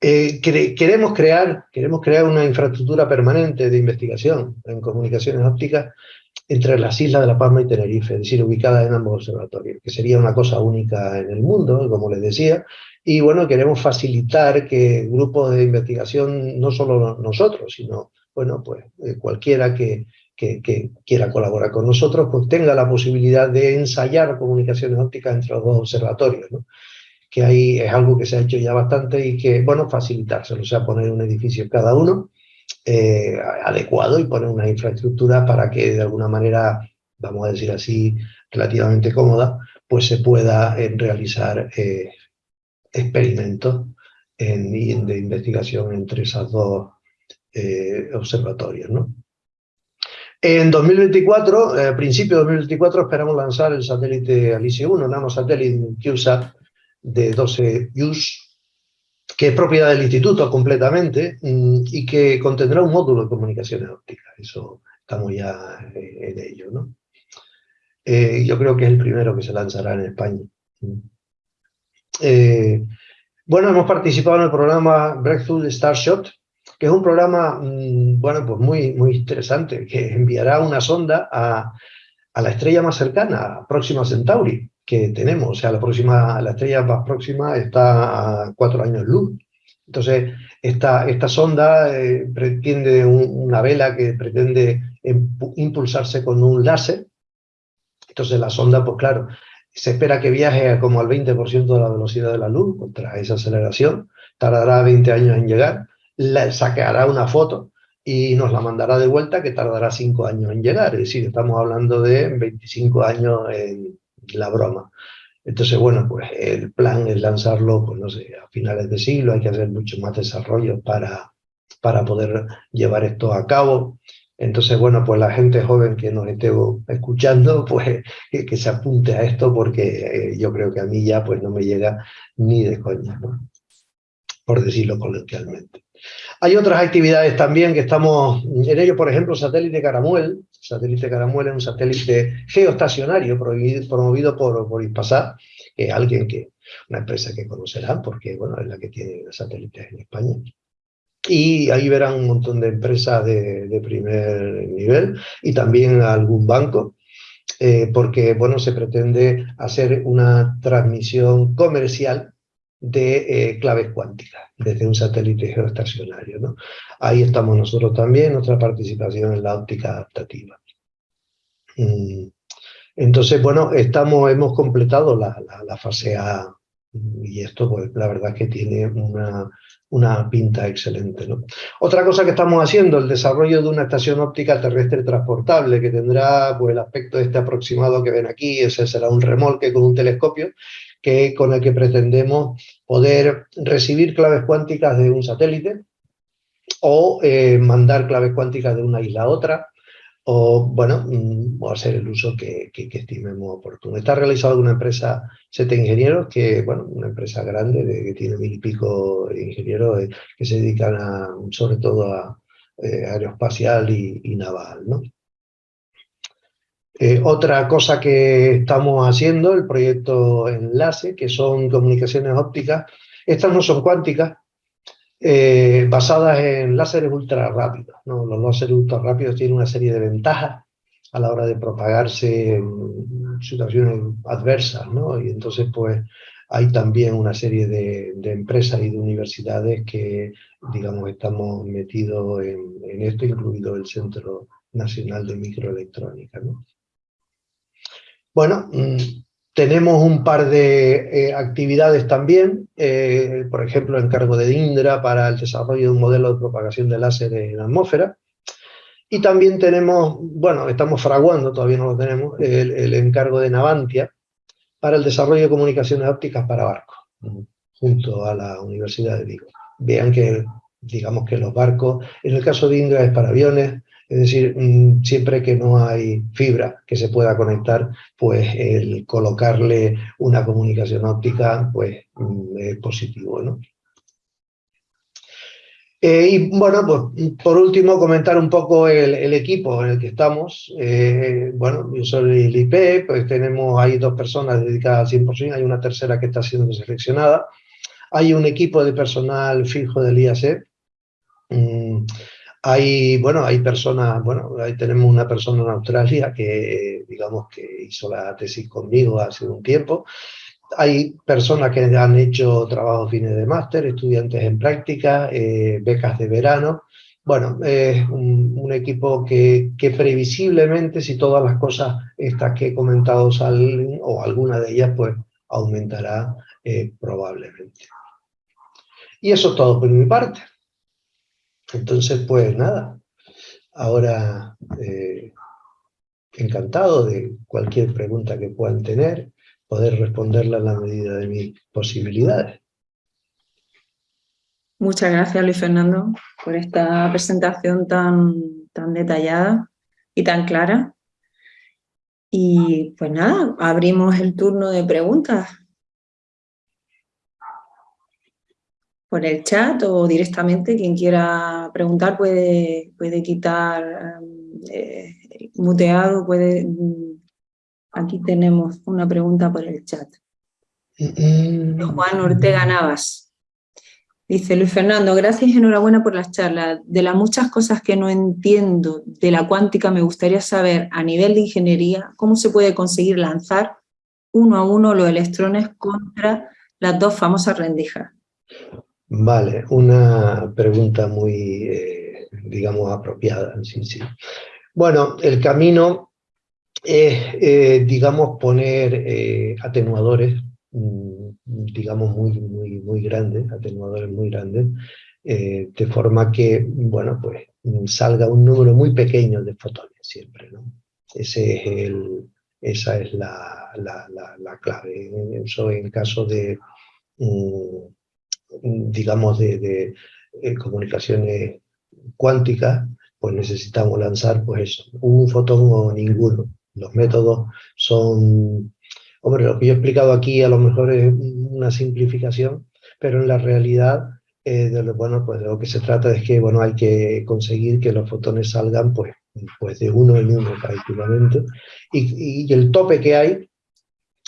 Eh, queremos, crear, queremos crear una infraestructura permanente de investigación en comunicaciones ópticas entre las islas de La Palma y Tenerife, es decir, ubicadas en ambos observatorios, que sería una cosa única en el mundo, como les decía, y bueno, queremos facilitar que grupos de investigación, no solo nosotros, sino bueno, pues eh, cualquiera que, que, quiera colaborar con nosotros, pues tenga la posibilidad de ensayar comunicaciones ópticas entre los dos observatorios, ¿no? que ahí es algo que se ha hecho ya bastante y que, bueno, facilitárselo, o sea, poner un edificio cada uno eh, adecuado y poner una infraestructura para que de alguna manera, vamos a decir así, relativamente cómoda, pues se pueda eh, realizar experimentos en, de investigación entre esos dos eh, observatorios. ¿no? En 2024, a principios de 2024, esperamos lanzar el satélite Alice 1, nanosatélite CubeSat de 12 US, que es propiedad del instituto completamente mm, y que contendrá un módulo de comunicaciones ópticas. Eso estamos ya eh, en ello. ¿no? Eh, yo creo que es el primero que se lanzará en España. Eh, bueno, hemos participado en el programa Breakthrough Starshot, que es un programa, mm, bueno, pues muy, muy interesante, que enviará una sonda a, la estrella más cercana, Próxima Centauri, que tenemos. O sea, la, próxima, la estrella más próxima está a cuatro años luz. Entonces, esta, esta sonda eh, pretende una vela que pretende impulsarse con un láser. Entonces la sonda, pues claro, se espera que viaje como al 20% de la velocidad de la luz contra esa aceleración, tardará 20 años en llegar, le sacará una foto y nos la mandará de vuelta que tardará 5 años en llegar, es decir, estamos hablando de 25 años en la broma. Entonces, bueno, pues el plan es lanzarlo, pues no sé, a finales de siglo, hay que hacer mucho más desarrollo para, para poder llevar esto a cabo. Entonces, bueno, pues la gente joven que nos esté escuchando, pues que, se apunte a esto porque eh, yo creo que a mí ya pues no me llega ni de coña, por decirlo coloquialmente. Hay otras actividades también que estamos en ello, por ejemplo, satélite Caramuel. Satélite Caramuel es un satélite geoestacionario promovido por, por que es alguien que, una empresa que conocerán porque, bueno, es la que tiene satélites en España. Y ahí verán un montón de empresas de, primer nivel y también algún banco, eh, porque bueno, se pretende hacer una transmisión comercial de eh, claves cuánticas desde un satélite geoestacionario. ¿no? Ahí estamos nosotros también, nuestra participación en la óptica adaptativa. Mm. Entonces, bueno, estamos, hemos completado la, fase A y esto, pues la verdad es que tiene una, una pinta excelente. ¿no? Otra cosa que estamos haciendo, el desarrollo de una estación óptica terrestre transportable que tendrá pues, el aspecto este aproximado que ven aquí, ese será un remolque con un telescopio que, con el que pretendemos poder recibir claves cuánticas de un satélite o eh, mandar claves cuánticas de una isla a otra, o, bueno, mm, o hacer el uso que, que, estimemos oportuno. Está realizado en una empresa, Sete Ingenieros, que, bueno, una empresa grande, de, que tiene mil y pico ingenieros eh, que se dedican a, sobre todo a eh, aeroespacial y, naval, ¿no? Eh, otra cosa que estamos haciendo, el proyecto Enlace, que son comunicaciones ópticas, estas no son cuánticas, eh, basadas en láseres ultra rápidos. Los láseres ultra rápidos tienen una serie de ventajas a la hora de propagarse situaciones adversas, ¿no? Y entonces, pues, hay también una serie de, empresas y de universidades que, digamos, estamos metidos en, en, esto, incluido el Centro Nacional de Microelectrónica, ¿no? Bueno, mm, tenemos un par de eh, actividades también, eh, por ejemplo, encargo de Indra para el desarrollo de un modelo de propagación de láser en la atmósfera. Y también tenemos, bueno, estamos fraguando, todavía no lo tenemos, el, encargo de Navantia para el desarrollo de comunicaciones ópticas para barcos, junto a la Universidad de Vigo. Vean que, digamos que los barcos, en el caso de Indra es para aviones, es decir, mm, siempre que no hay fibra que se pueda conectar, pues el colocarle una comunicación óptica pues mm, es positivo, ¿no? Eh, y bueno, pues por último comentar un poco el, equipo en el que estamos. Eh, bueno, yo soy el IP, pues tenemos ahí dos personas dedicadas al 100%, hay una tercera que está siendo seleccionada. Hay un equipo de personal fijo del IAC, hay, bueno, hay personas, bueno, ahí tenemos una persona en Australia que, digamos, que hizo la tesis conmigo hace un tiempo. Hay personas que han hecho trabajos fines de máster, estudiantes en práctica, eh, becas de verano. Bueno, es un, equipo que, que, previsiblemente, si todas las cosas estas que he comentado salen, o alguna de ellas, pues aumentará eh, probablemente. Y eso es todo por mi parte. Entonces, pues nada, ahora eh, encantado de cualquier pregunta que puedan tener, poder responderla en la medida de mis posibilidades. Muchas gracias Luis Fernando por esta presentación tan, tan detallada y tan clara. Y pues nada, abrimos el turno de preguntas. Por el chat o directamente, quien quiera preguntar puede, puede quitar eh, muteado, puede... Mm, aquí tenemos una pregunta por el chat. Juan Ortega Navas. Dice Luis Fernando, gracias y enhorabuena por las charlas. De las muchas cosas que no entiendo de la cuántica, me gustaría saber a nivel de ingeniería cómo se puede conseguir lanzar uno a uno los electrones contra las dos famosas rendijas. Vale, una pregunta muy, eh, digamos, apropiada. Sí, sí. Bueno, el camino es, eh, digamos, poner eh, atenuadores, mm, digamos, muy, muy, muy grandes, atenuadores muy grandes, de forma que, bueno, pues salga un número muy pequeño de fotones siempre, ¿no? Ese es el, esa es la, la, la, clave. Eso en caso de... Mm, digamos, de, eh, comunicaciones cuánticas, pues necesitamos lanzar, pues un fotón o ninguno. Los métodos son, hombre, lo que yo he explicado aquí a lo mejor es una simplificación, pero en la realidad, eh, de lo, bueno, pues lo que se trata es que, bueno, hay que conseguir que los fotones salgan, pues, pues de uno en uno prácticamente, y, y el tope que hay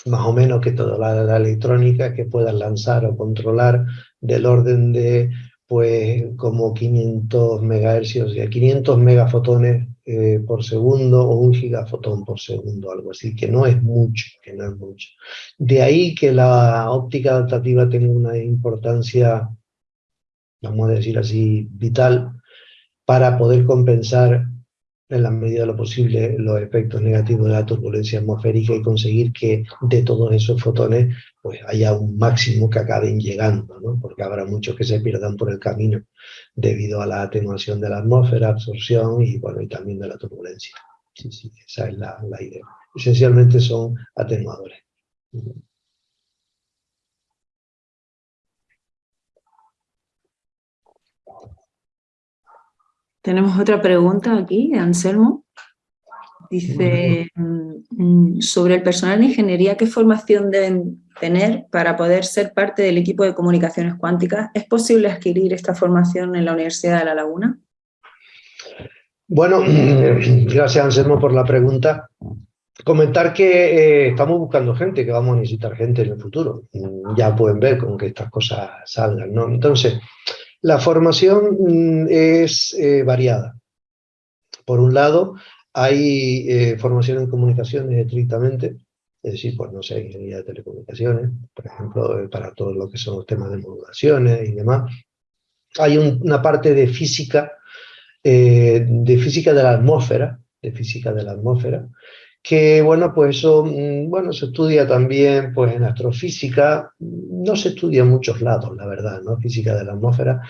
más o menos que toda la, electrónica que puedas lanzar o controlar del orden de pues como 500 megahercios, 500 megafotones eh, por segundo o un gigafotón por segundo, algo así, que no es mucho, que no es mucho. De ahí que la óptica adaptativa tenga una importancia, vamos a decir así, vital, para poder compensar en la medida de lo posible los efectos negativos de la turbulencia atmosférica y conseguir que de todos esos fotones pues haya un máximo que acaben llegando, ¿no? porque habrá muchos que se pierdan por el camino debido a la atenuación de la atmósfera, absorción y, bueno, y también de la turbulencia. Sí, sí, esa es la, la idea. Esencialmente son atenuadores. Tenemos otra pregunta aquí, de Anselmo. Dice, mm, sobre el personal de ingeniería, ¿qué formación deben tener para poder ser parte del equipo de comunicaciones cuánticas? ¿Es posible adquirir esta formación en la Universidad de La Laguna? Bueno, gracias Anselmo por la pregunta. Comentar que eh, estamos buscando gente, que vamos a necesitar gente en el futuro. Ya pueden ver con que estas cosas salgan, ¿no? Entonces, la formación mm, es eh, variada. Por un lado, hay eh, formación en comunicaciones estrictamente, es decir, pues no sé, ingeniería de telecomunicaciones, por ejemplo, eh, para todo lo que son los temas de modulaciones y demás. Hay una parte de física, de física de la atmósfera, de física de la atmósfera, que bueno, pues eso, mm, bueno, se estudia también pues en astrofísica, no se estudia en muchos lados, la verdad, ¿no? Física de la atmósfera.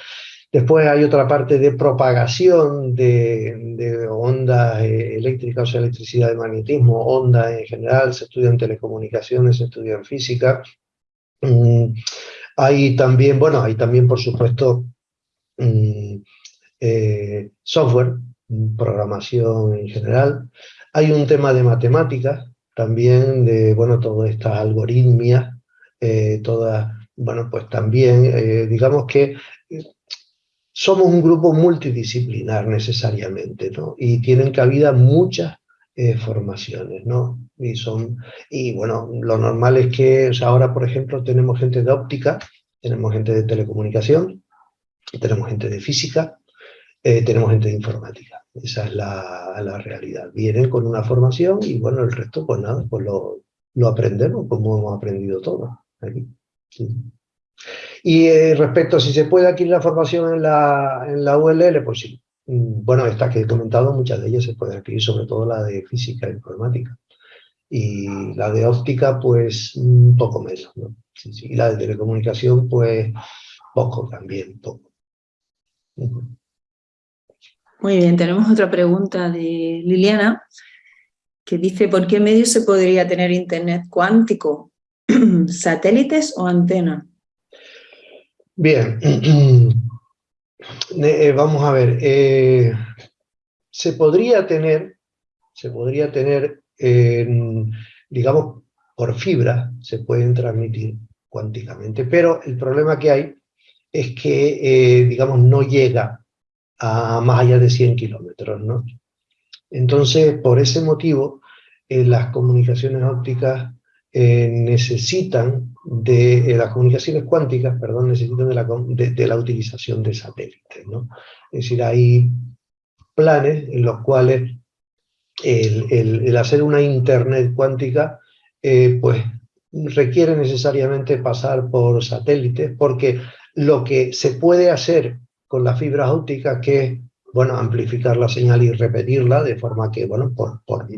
Después hay otra parte de propagación de, ondas eh, eléctricas, o sea, electricidad de magnetismo, ondas en general, se estudia en telecomunicaciones, se estudia en física. Mm, hay también, bueno, hay también, por supuesto, mm, eh, software, programación en general. Hay un tema de matemáticas, también de, bueno, todas estas algoritmias, eh, todas, bueno, pues también, eh, digamos que eh, somos un grupo multidisciplinar necesariamente, ¿no? Y tienen cabida muchas formaciones, ¿no? Y, son, y bueno, lo normal es que ahora, por ejemplo, tenemos gente de óptica, tenemos gente de telecomunicación, tenemos gente de física, tenemos gente de informática. Esa es la, realidad. Vienen con una formación y bueno, el resto pues nada, pues lo, aprendemos como hemos aprendido todo aquí. Y eh, respecto a si se puede adquirir la formación en la, en la ULL, pues sí. Mm, bueno, estas que he comentado, muchas de ellas se pueden adquirir, sobre todo la de física e informática. Y la de óptica, pues un poco menos. ¿no? Y la de telecomunicación, pues poco también, poco. Muy bien, tenemos otra pregunta de Liliana, que dice, ¿por qué medio se podría tener internet cuántico? ¿Satélites o antena? Bien, eh, vamos a ver, eh, se podría tener, se podría tener, digamos, por fibra, se pueden transmitir cuánticamente, pero el problema que hay es que, eh, digamos, no llega a más allá de 100 kilómetros, ¿no? Entonces, por ese motivo, eh, las comunicaciones ópticas eh, necesitan de, eh, las comunicaciones cuánticas, perdón, necesitan de la, de, la utilización de satélites, ¿no? Es decir, hay planes en los cuales el, el, hacer una internet cuántica, pues requiere necesariamente pasar por satélites, porque lo que se puede hacer con las fibras ópticas que bueno, amplificar la señal y repetirla de forma que, bueno, por, por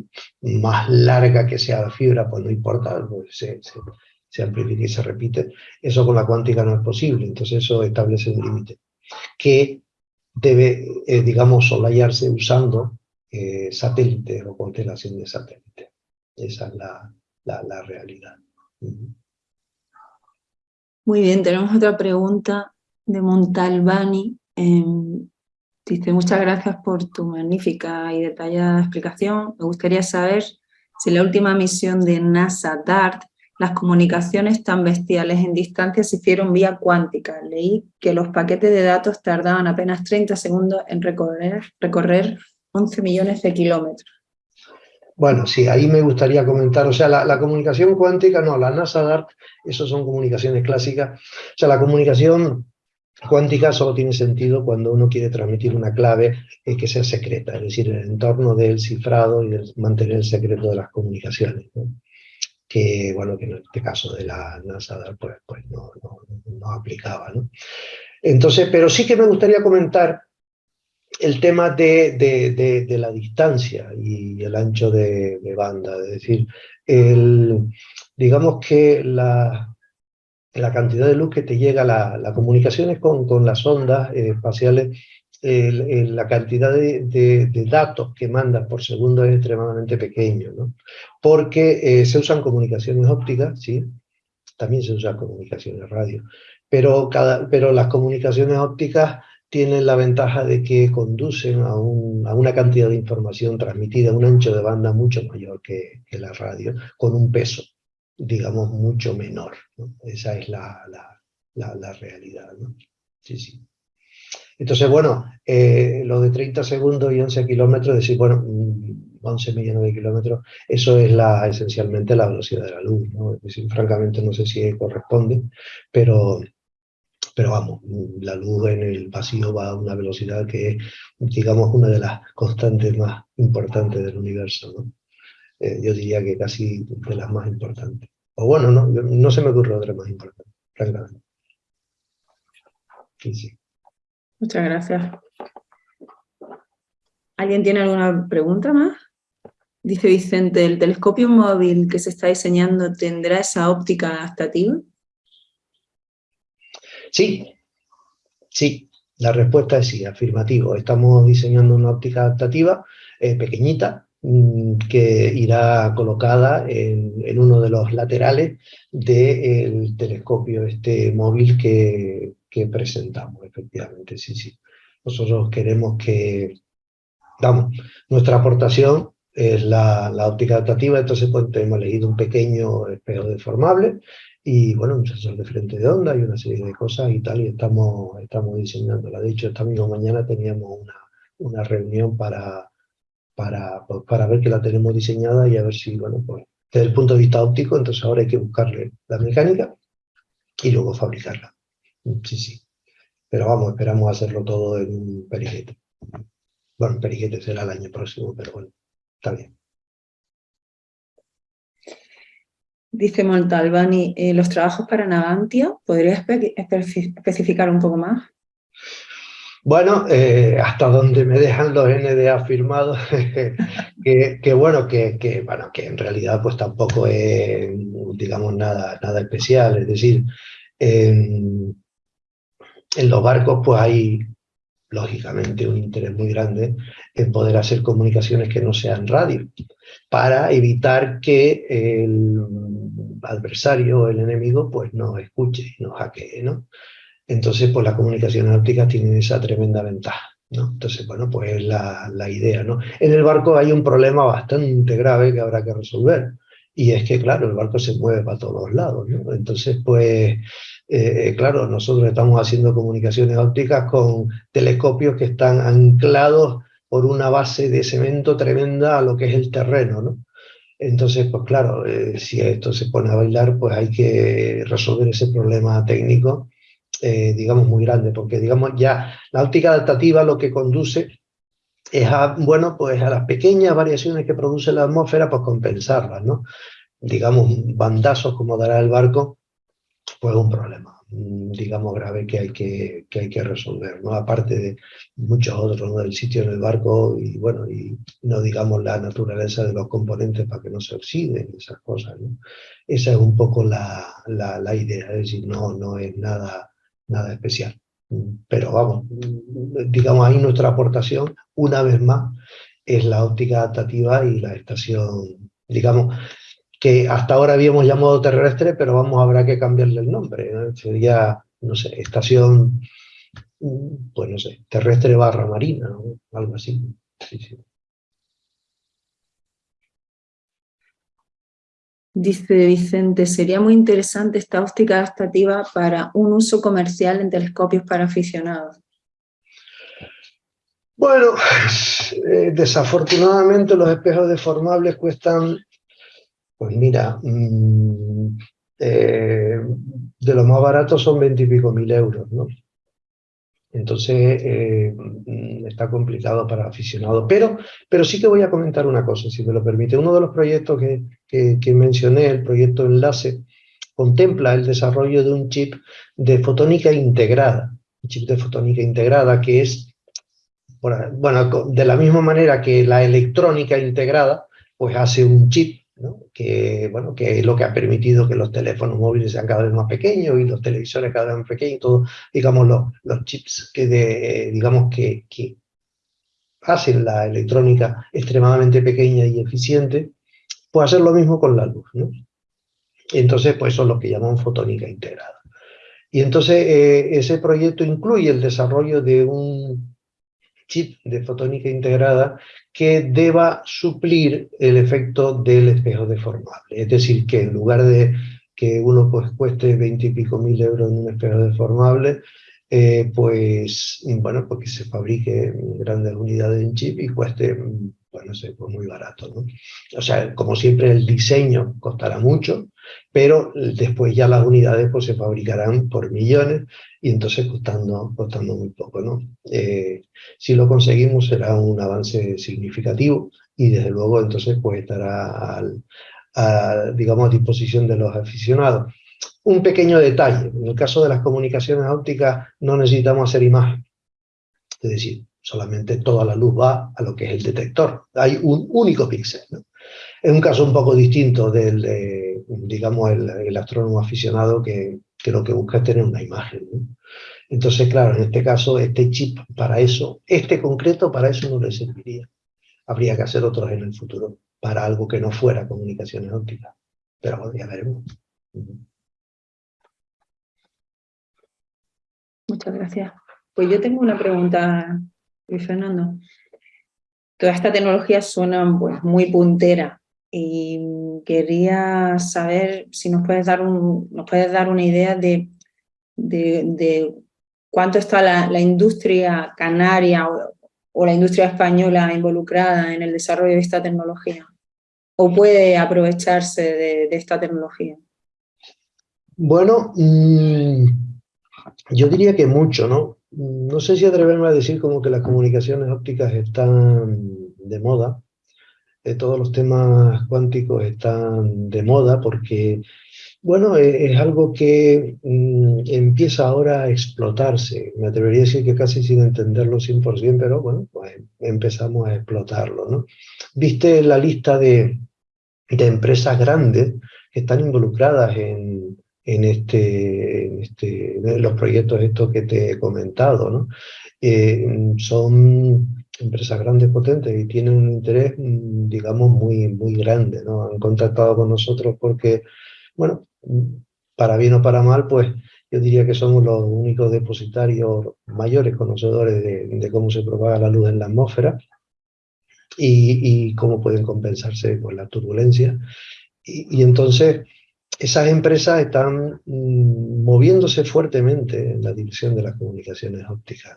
más larga que sea la fibra, pues no importa, pues se, se, amplifica y se repite. Eso con la cuántica no es posible, entonces eso establece un límite que debe, eh, digamos, solayarse usando eh, satélites o constelación de satélites. Esa es la, la, la realidad. Muy bien, tenemos otra pregunta de Montalbani. Em, dice, muchas gracias por tu magnífica y detallada explicación. Me gustaría saber si la última misión de NASA DART las comunicaciones tan bestiales en distancia se hicieron vía cuántica. Leí que los paquetes de datos tardaban apenas 30 segundos en recorrer, recorrer 11 millones de kilómetros. Bueno, sí, ahí me gustaría comentar, o sea, la, la, comunicación cuántica, no, la NASA DART, eso son comunicaciones clásicas, o sea, la comunicación cuántica solo tiene sentido cuando uno quiere transmitir una clave que sea secreta, es decir, el entorno del cifrado y de mantener el secreto de las comunicaciones. Que, bueno, que en este caso de la NASA pues, pues no, no, aplicaba. Entonces, pero sí que me gustaría comentar el tema de, de, de, la distancia y el ancho de, banda, es decir, digamos que la, la cantidad de luz que te llega, la, la comunicaciones con, con las ondas eh, espaciales, la cantidad de, datos que mandas por segundo es extremadamente pequeño, ¿no? porque eh, se usan comunicaciones ópticas, ¿sí? también se usan comunicaciones radio, pero, cada, pero las comunicaciones ópticas tienen la ventaja de que conducen a, un, a, una cantidad de información transmitida un ancho de banda mucho mayor que, que la radio, con un peso digamos, mucho menor. Esa es la, la, la, realidad. ¿no? Sí, sí. Entonces, bueno, eh, lo de 30 segundos y 11 kilómetros, decir, bueno, 11 mm, millones de kilómetros, eso es la, esencialmente la velocidad de la luz. ¿no? Es decir, francamente no sé si corresponde, pero, pero vamos, la luz en el vacío va a una velocidad que es, digamos, una de las constantes más importantes del universo. ¿no? Eh, yo diría que casi de las más importantes. O bueno, no, no se me ocurre otra más importante, francamente. Muchas gracias. ¿Alguien tiene alguna pregunta más? Dice Vicente, ¿el telescopio móvil que se está diseñando tendrá esa óptica adaptativa? Sí, sí, la respuesta es sí, afirmativo. Estamos diseñando una óptica adaptativa eh, pequeñita, que irá colocada en, uno de los laterales del telescopio este móvil que, presentamos, efectivamente, sí, sí. Nosotros queremos que, damos, nuestra aportación es la, óptica adaptativa, entonces pues, hemos elegido un pequeño espejo deformable y bueno, un sensor de frente de onda y una serie de cosas y tal, y estamos, estamos diseñándola. De hecho, esta misma mañana teníamos una, una reunión para para, pues, para ver que la tenemos diseñada y a ver si, bueno, pues desde el punto de vista óptico, entonces ahora hay que buscarle la mecánica y luego fabricarla. Sí, sí. Pero vamos, esperamos hacerlo todo en un periquete. Bueno, un periquete será el año próximo, pero bueno, está bien. Dice Montalbani, eh, ¿los trabajos para Navantia? ¿Podría especificar un poco más? Bueno, eh, hasta donde me dejan los NDA firmados, que, bueno, que, bueno, que en realidad pues tampoco es, digamos, nada, nada especial. Es decir, en, los barcos pues hay, lógicamente, un interés muy grande en poder hacer comunicaciones que no sean radio, para evitar que el adversario o el enemigo pues nos escuche y nos hackee, ¿no? Entonces, pues las comunicaciones ópticas tienen esa tremenda ventaja. ¿no? Entonces, bueno, pues la, la idea. ¿no? En el barco hay un problema bastante grave que habrá que resolver. Y es que, claro, el barco se mueve para todos lados. ¿no? Entonces, pues, eh, claro, nosotros estamos haciendo comunicaciones ópticas con telescopios que están anclados por una base de cemento tremenda a lo que es el terreno. ¿no? Entonces, pues claro, eh, si esto se pone a bailar, pues hay que resolver ese problema técnico eh, digamos, muy grande, porque digamos ya la óptica adaptativa lo que conduce es a, bueno, pues a las pequeñas variaciones que produce la atmósfera, pues compensarlas, ¿no? Digamos, bandazos como dará el barco, pues un problema, mm, digamos, grave que hay que, que, hay que resolver, ¿no? Aparte de muchos otros, ¿no? Del sitio en el barco y, bueno, y no digamos la naturaleza de los componentes para que no se oxiden, esas cosas, ¿no? Esa es un poco la, la, la idea, es decir, no, no es nada nada especial. Pero vamos, digamos ahí nuestra aportación, una vez más, es la óptica adaptativa y la estación, digamos, que hasta ahora habíamos llamado terrestre, pero vamos, habrá que cambiarle el nombre. Sería, no sé, estación, pues no sé, terrestre barra marina, algo así. Sí, sí. Dice Vicente, sería muy interesante esta óptica adaptativa para un uso comercial en telescopios para aficionados. Bueno, eh, desafortunadamente los espejos deformables cuestan, pues mira, mm, eh, de los más baratos son veintipico mil euros, ¿no? Entonces eh, mm, está complicado para aficionados. Pero, pero sí que voy a comentar una cosa, si me lo permite. Uno de los proyectos que, que, mencioné, el proyecto Enlace, contempla el desarrollo de un chip de fotónica integrada. Un chip de fotónica integrada que es, bueno, de la misma manera que la electrónica integrada, pues hace un chip que, bueno, que es lo que ha permitido que los teléfonos móviles sean cada vez más pequeños y los televisores cada vez más pequeños, todos, digamos, los, los chips que, de, digamos, que, que hacen la electrónica extremadamente pequeña y eficiente, pues hacer lo mismo con la luz. ¿no? Entonces, pues eso es lo que llaman fotónica integrada. Y entonces eh, ese proyecto incluye el desarrollo de un chip de fotónica integrada que deba suplir el efecto del espejo deformable. Es decir, que en lugar de que uno pues cueste 20 y pico mil euros en un espejo deformable, eh, pues, bueno, porque pues se fabrique grandes unidades en chip y cueste, bueno, sé, pues muy barato, ¿no? O sea, como siempre el diseño costará mucho, pero después ya las unidades pues se fabricarán por millones y entonces costando, costando muy poco, ¿no? Eh, si lo conseguimos será un avance significativo y desde luego entonces pues estará al, a, digamos, a disposición de los aficionados. Un pequeño detalle, en el caso de las comunicaciones ópticas no necesitamos hacer imagen, es decir, solamente toda la luz va a lo que es el detector, hay un único píxel. Es un caso un poco distinto del, digamos, el, astrónomo aficionado que, que, lo que busca es tener una imagen. Entonces, claro, en este caso, este chip para eso, este concreto para eso no le serviría. Habría que hacer otros en el futuro, para algo que no fuera comunicaciones ópticas. Pero bueno, ya veremos. Muchas gracias. Pues yo tengo una pregunta, Luis Fernando. Toda esta tecnología suena pues, muy puntera y quería saber si nos puedes dar, un, nos puedes dar una idea de, de, cuánto está la, industria canaria o, la industria española involucrada en el desarrollo de esta tecnología o puede aprovecharse de, esta tecnología. Bueno, mm, yo diría que mucho, ¿no? No sé si atreverme a decir como que las comunicaciones ópticas están de moda, eh, todos los temas cuánticos están de moda porque, bueno, e, es, algo que mm, empieza ahora a explotarse. Me atrevería a decir que casi sin entenderlo 100%, pero bueno, pues empezamos a explotarlo, ¿no? Viste la lista de, de empresas grandes que están involucradas en, en, este, este, los proyectos estos que te he comentado. ¿no? Eh, son empresas grandes, potentes y tienen un interés, digamos, muy, muy grande. ¿no? Han contactado con nosotros porque, bueno, para bien o para mal, pues yo diría que somos los únicos depositarios mayores conocedores de, cómo se propaga la luz en la atmósfera y, cómo pueden compensarse con la turbulencia. y entonces esas empresas están mm, moviéndose fuertemente en la dirección de las comunicaciones ópticas.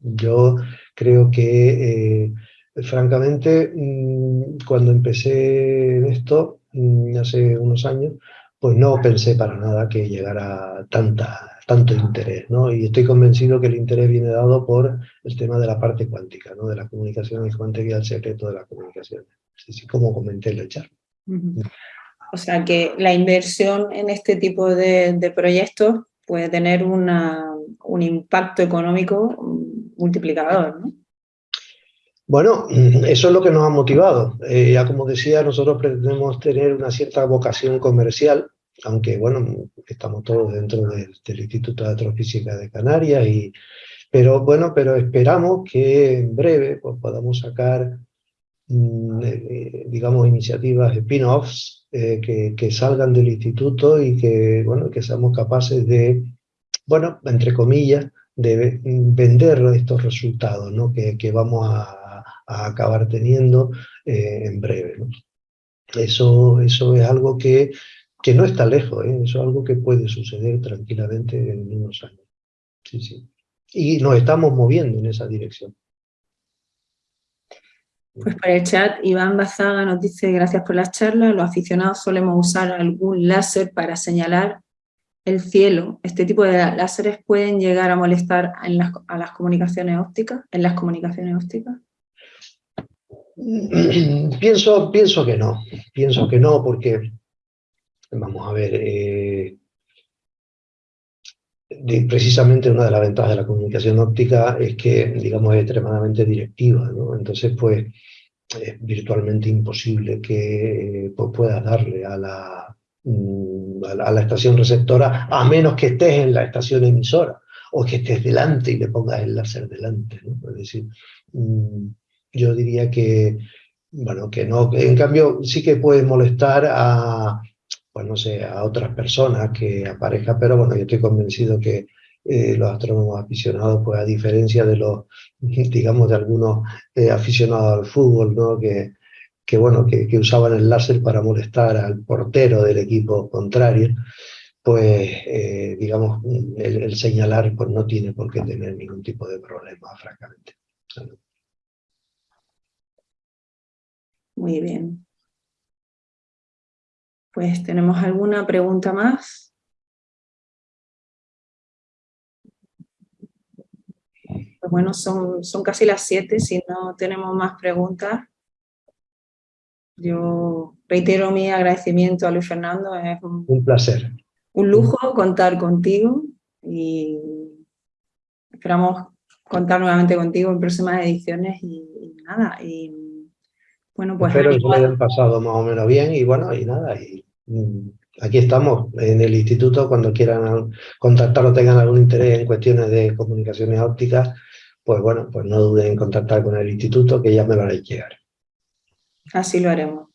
Yo creo que, eh, francamente, mm, cuando empecé esto, mm, hace unos años, pues no pensé para nada que llegara tanta, tanto interés, Y estoy convencido que el interés viene dado por el tema de la parte cuántica, ¿no? De las comunicaciones cuánticas y el secreto de las comunicaciones, así como comenté en el chat. O sea que la inversión en este tipo de, proyectos puede tener un impacto económico multiplicador, ¿no? Bueno, eso es lo que nos ha motivado. Eh, ya como decía, nosotros pretendemos tener una cierta vocación comercial, aunque bueno, estamos todos dentro del, Instituto de Astrofísica de Canarias, y, pero bueno, pero esperamos que en breve pues, podamos sacar, mm, eh, digamos, iniciativas spin-offs eh, que, salgan del instituto y que, bueno, que seamos capaces de, bueno, entre comillas, de vender estos resultados ¿no? que, que vamos a, acabar teniendo eh, en breve. ¿no? Eso, eso es algo que, que no está lejos, ¿eh? eso es algo que puede suceder tranquilamente en unos años. Sí, sí. Y nos estamos moviendo en esa dirección. Pues por el chat, Iván Bazaga nos dice, gracias por la charla, los aficionados solemos usar algún láser para señalar el cielo, este tipo de láseres pueden llegar a molestar a las comunicaciones ópticas, en las comunicaciones ópticas? Pienso, pienso que no, pienso que no, porque, vamos a ver, eh, precisamente una de las ventajas de la comunicación óptica es que, digamos, es extremadamente directiva. Entonces, pues, es virtualmente imposible que pues, puedas darle a la, mm, a la estación receptora, a menos que estés en la estación emisora, o que estés delante y le pongas el láser delante. Es decir, mm, yo diría que, bueno, que no, en cambio sí que puede molestar a, no sé, a otras personas que aparezca, pero bueno, yo estoy convencido que eh, los astrónomos aficionados, pues a diferencia de los, digamos, de algunos eh, aficionados al fútbol, ¿no? Que, que bueno, que, usaban el láser para molestar al portero del equipo contrario, pues, eh, digamos, el, el, señalar pues no tiene por qué tener ningún tipo de problema, francamente. Muy bien. Pues, ¿tenemos alguna pregunta más? Pues bueno, son, son casi las siete, si no tenemos más preguntas. Yo reitero mi agradecimiento a Luis Fernando, es un, placer. Un lujo contar contigo y esperamos contar nuevamente contigo en próximas ediciones y nada, y bueno, pues Espero que se hayan pasado más o menos bien y bueno, y nada, y aquí estamos en el instituto cuando quieran contactar o tengan algún interés en cuestiones de comunicaciones ópticas, pues bueno, pues no duden en contactar con el instituto que ya me lo haré llegar. Así lo haremos.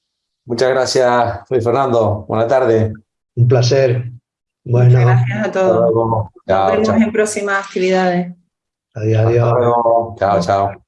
Muchas gracias, Luis Fernando. Buenas tardes. Un placer. Bueno, gracias a todos. Nos vemos en próximas actividades. Adiós, adiós. Chao, chao.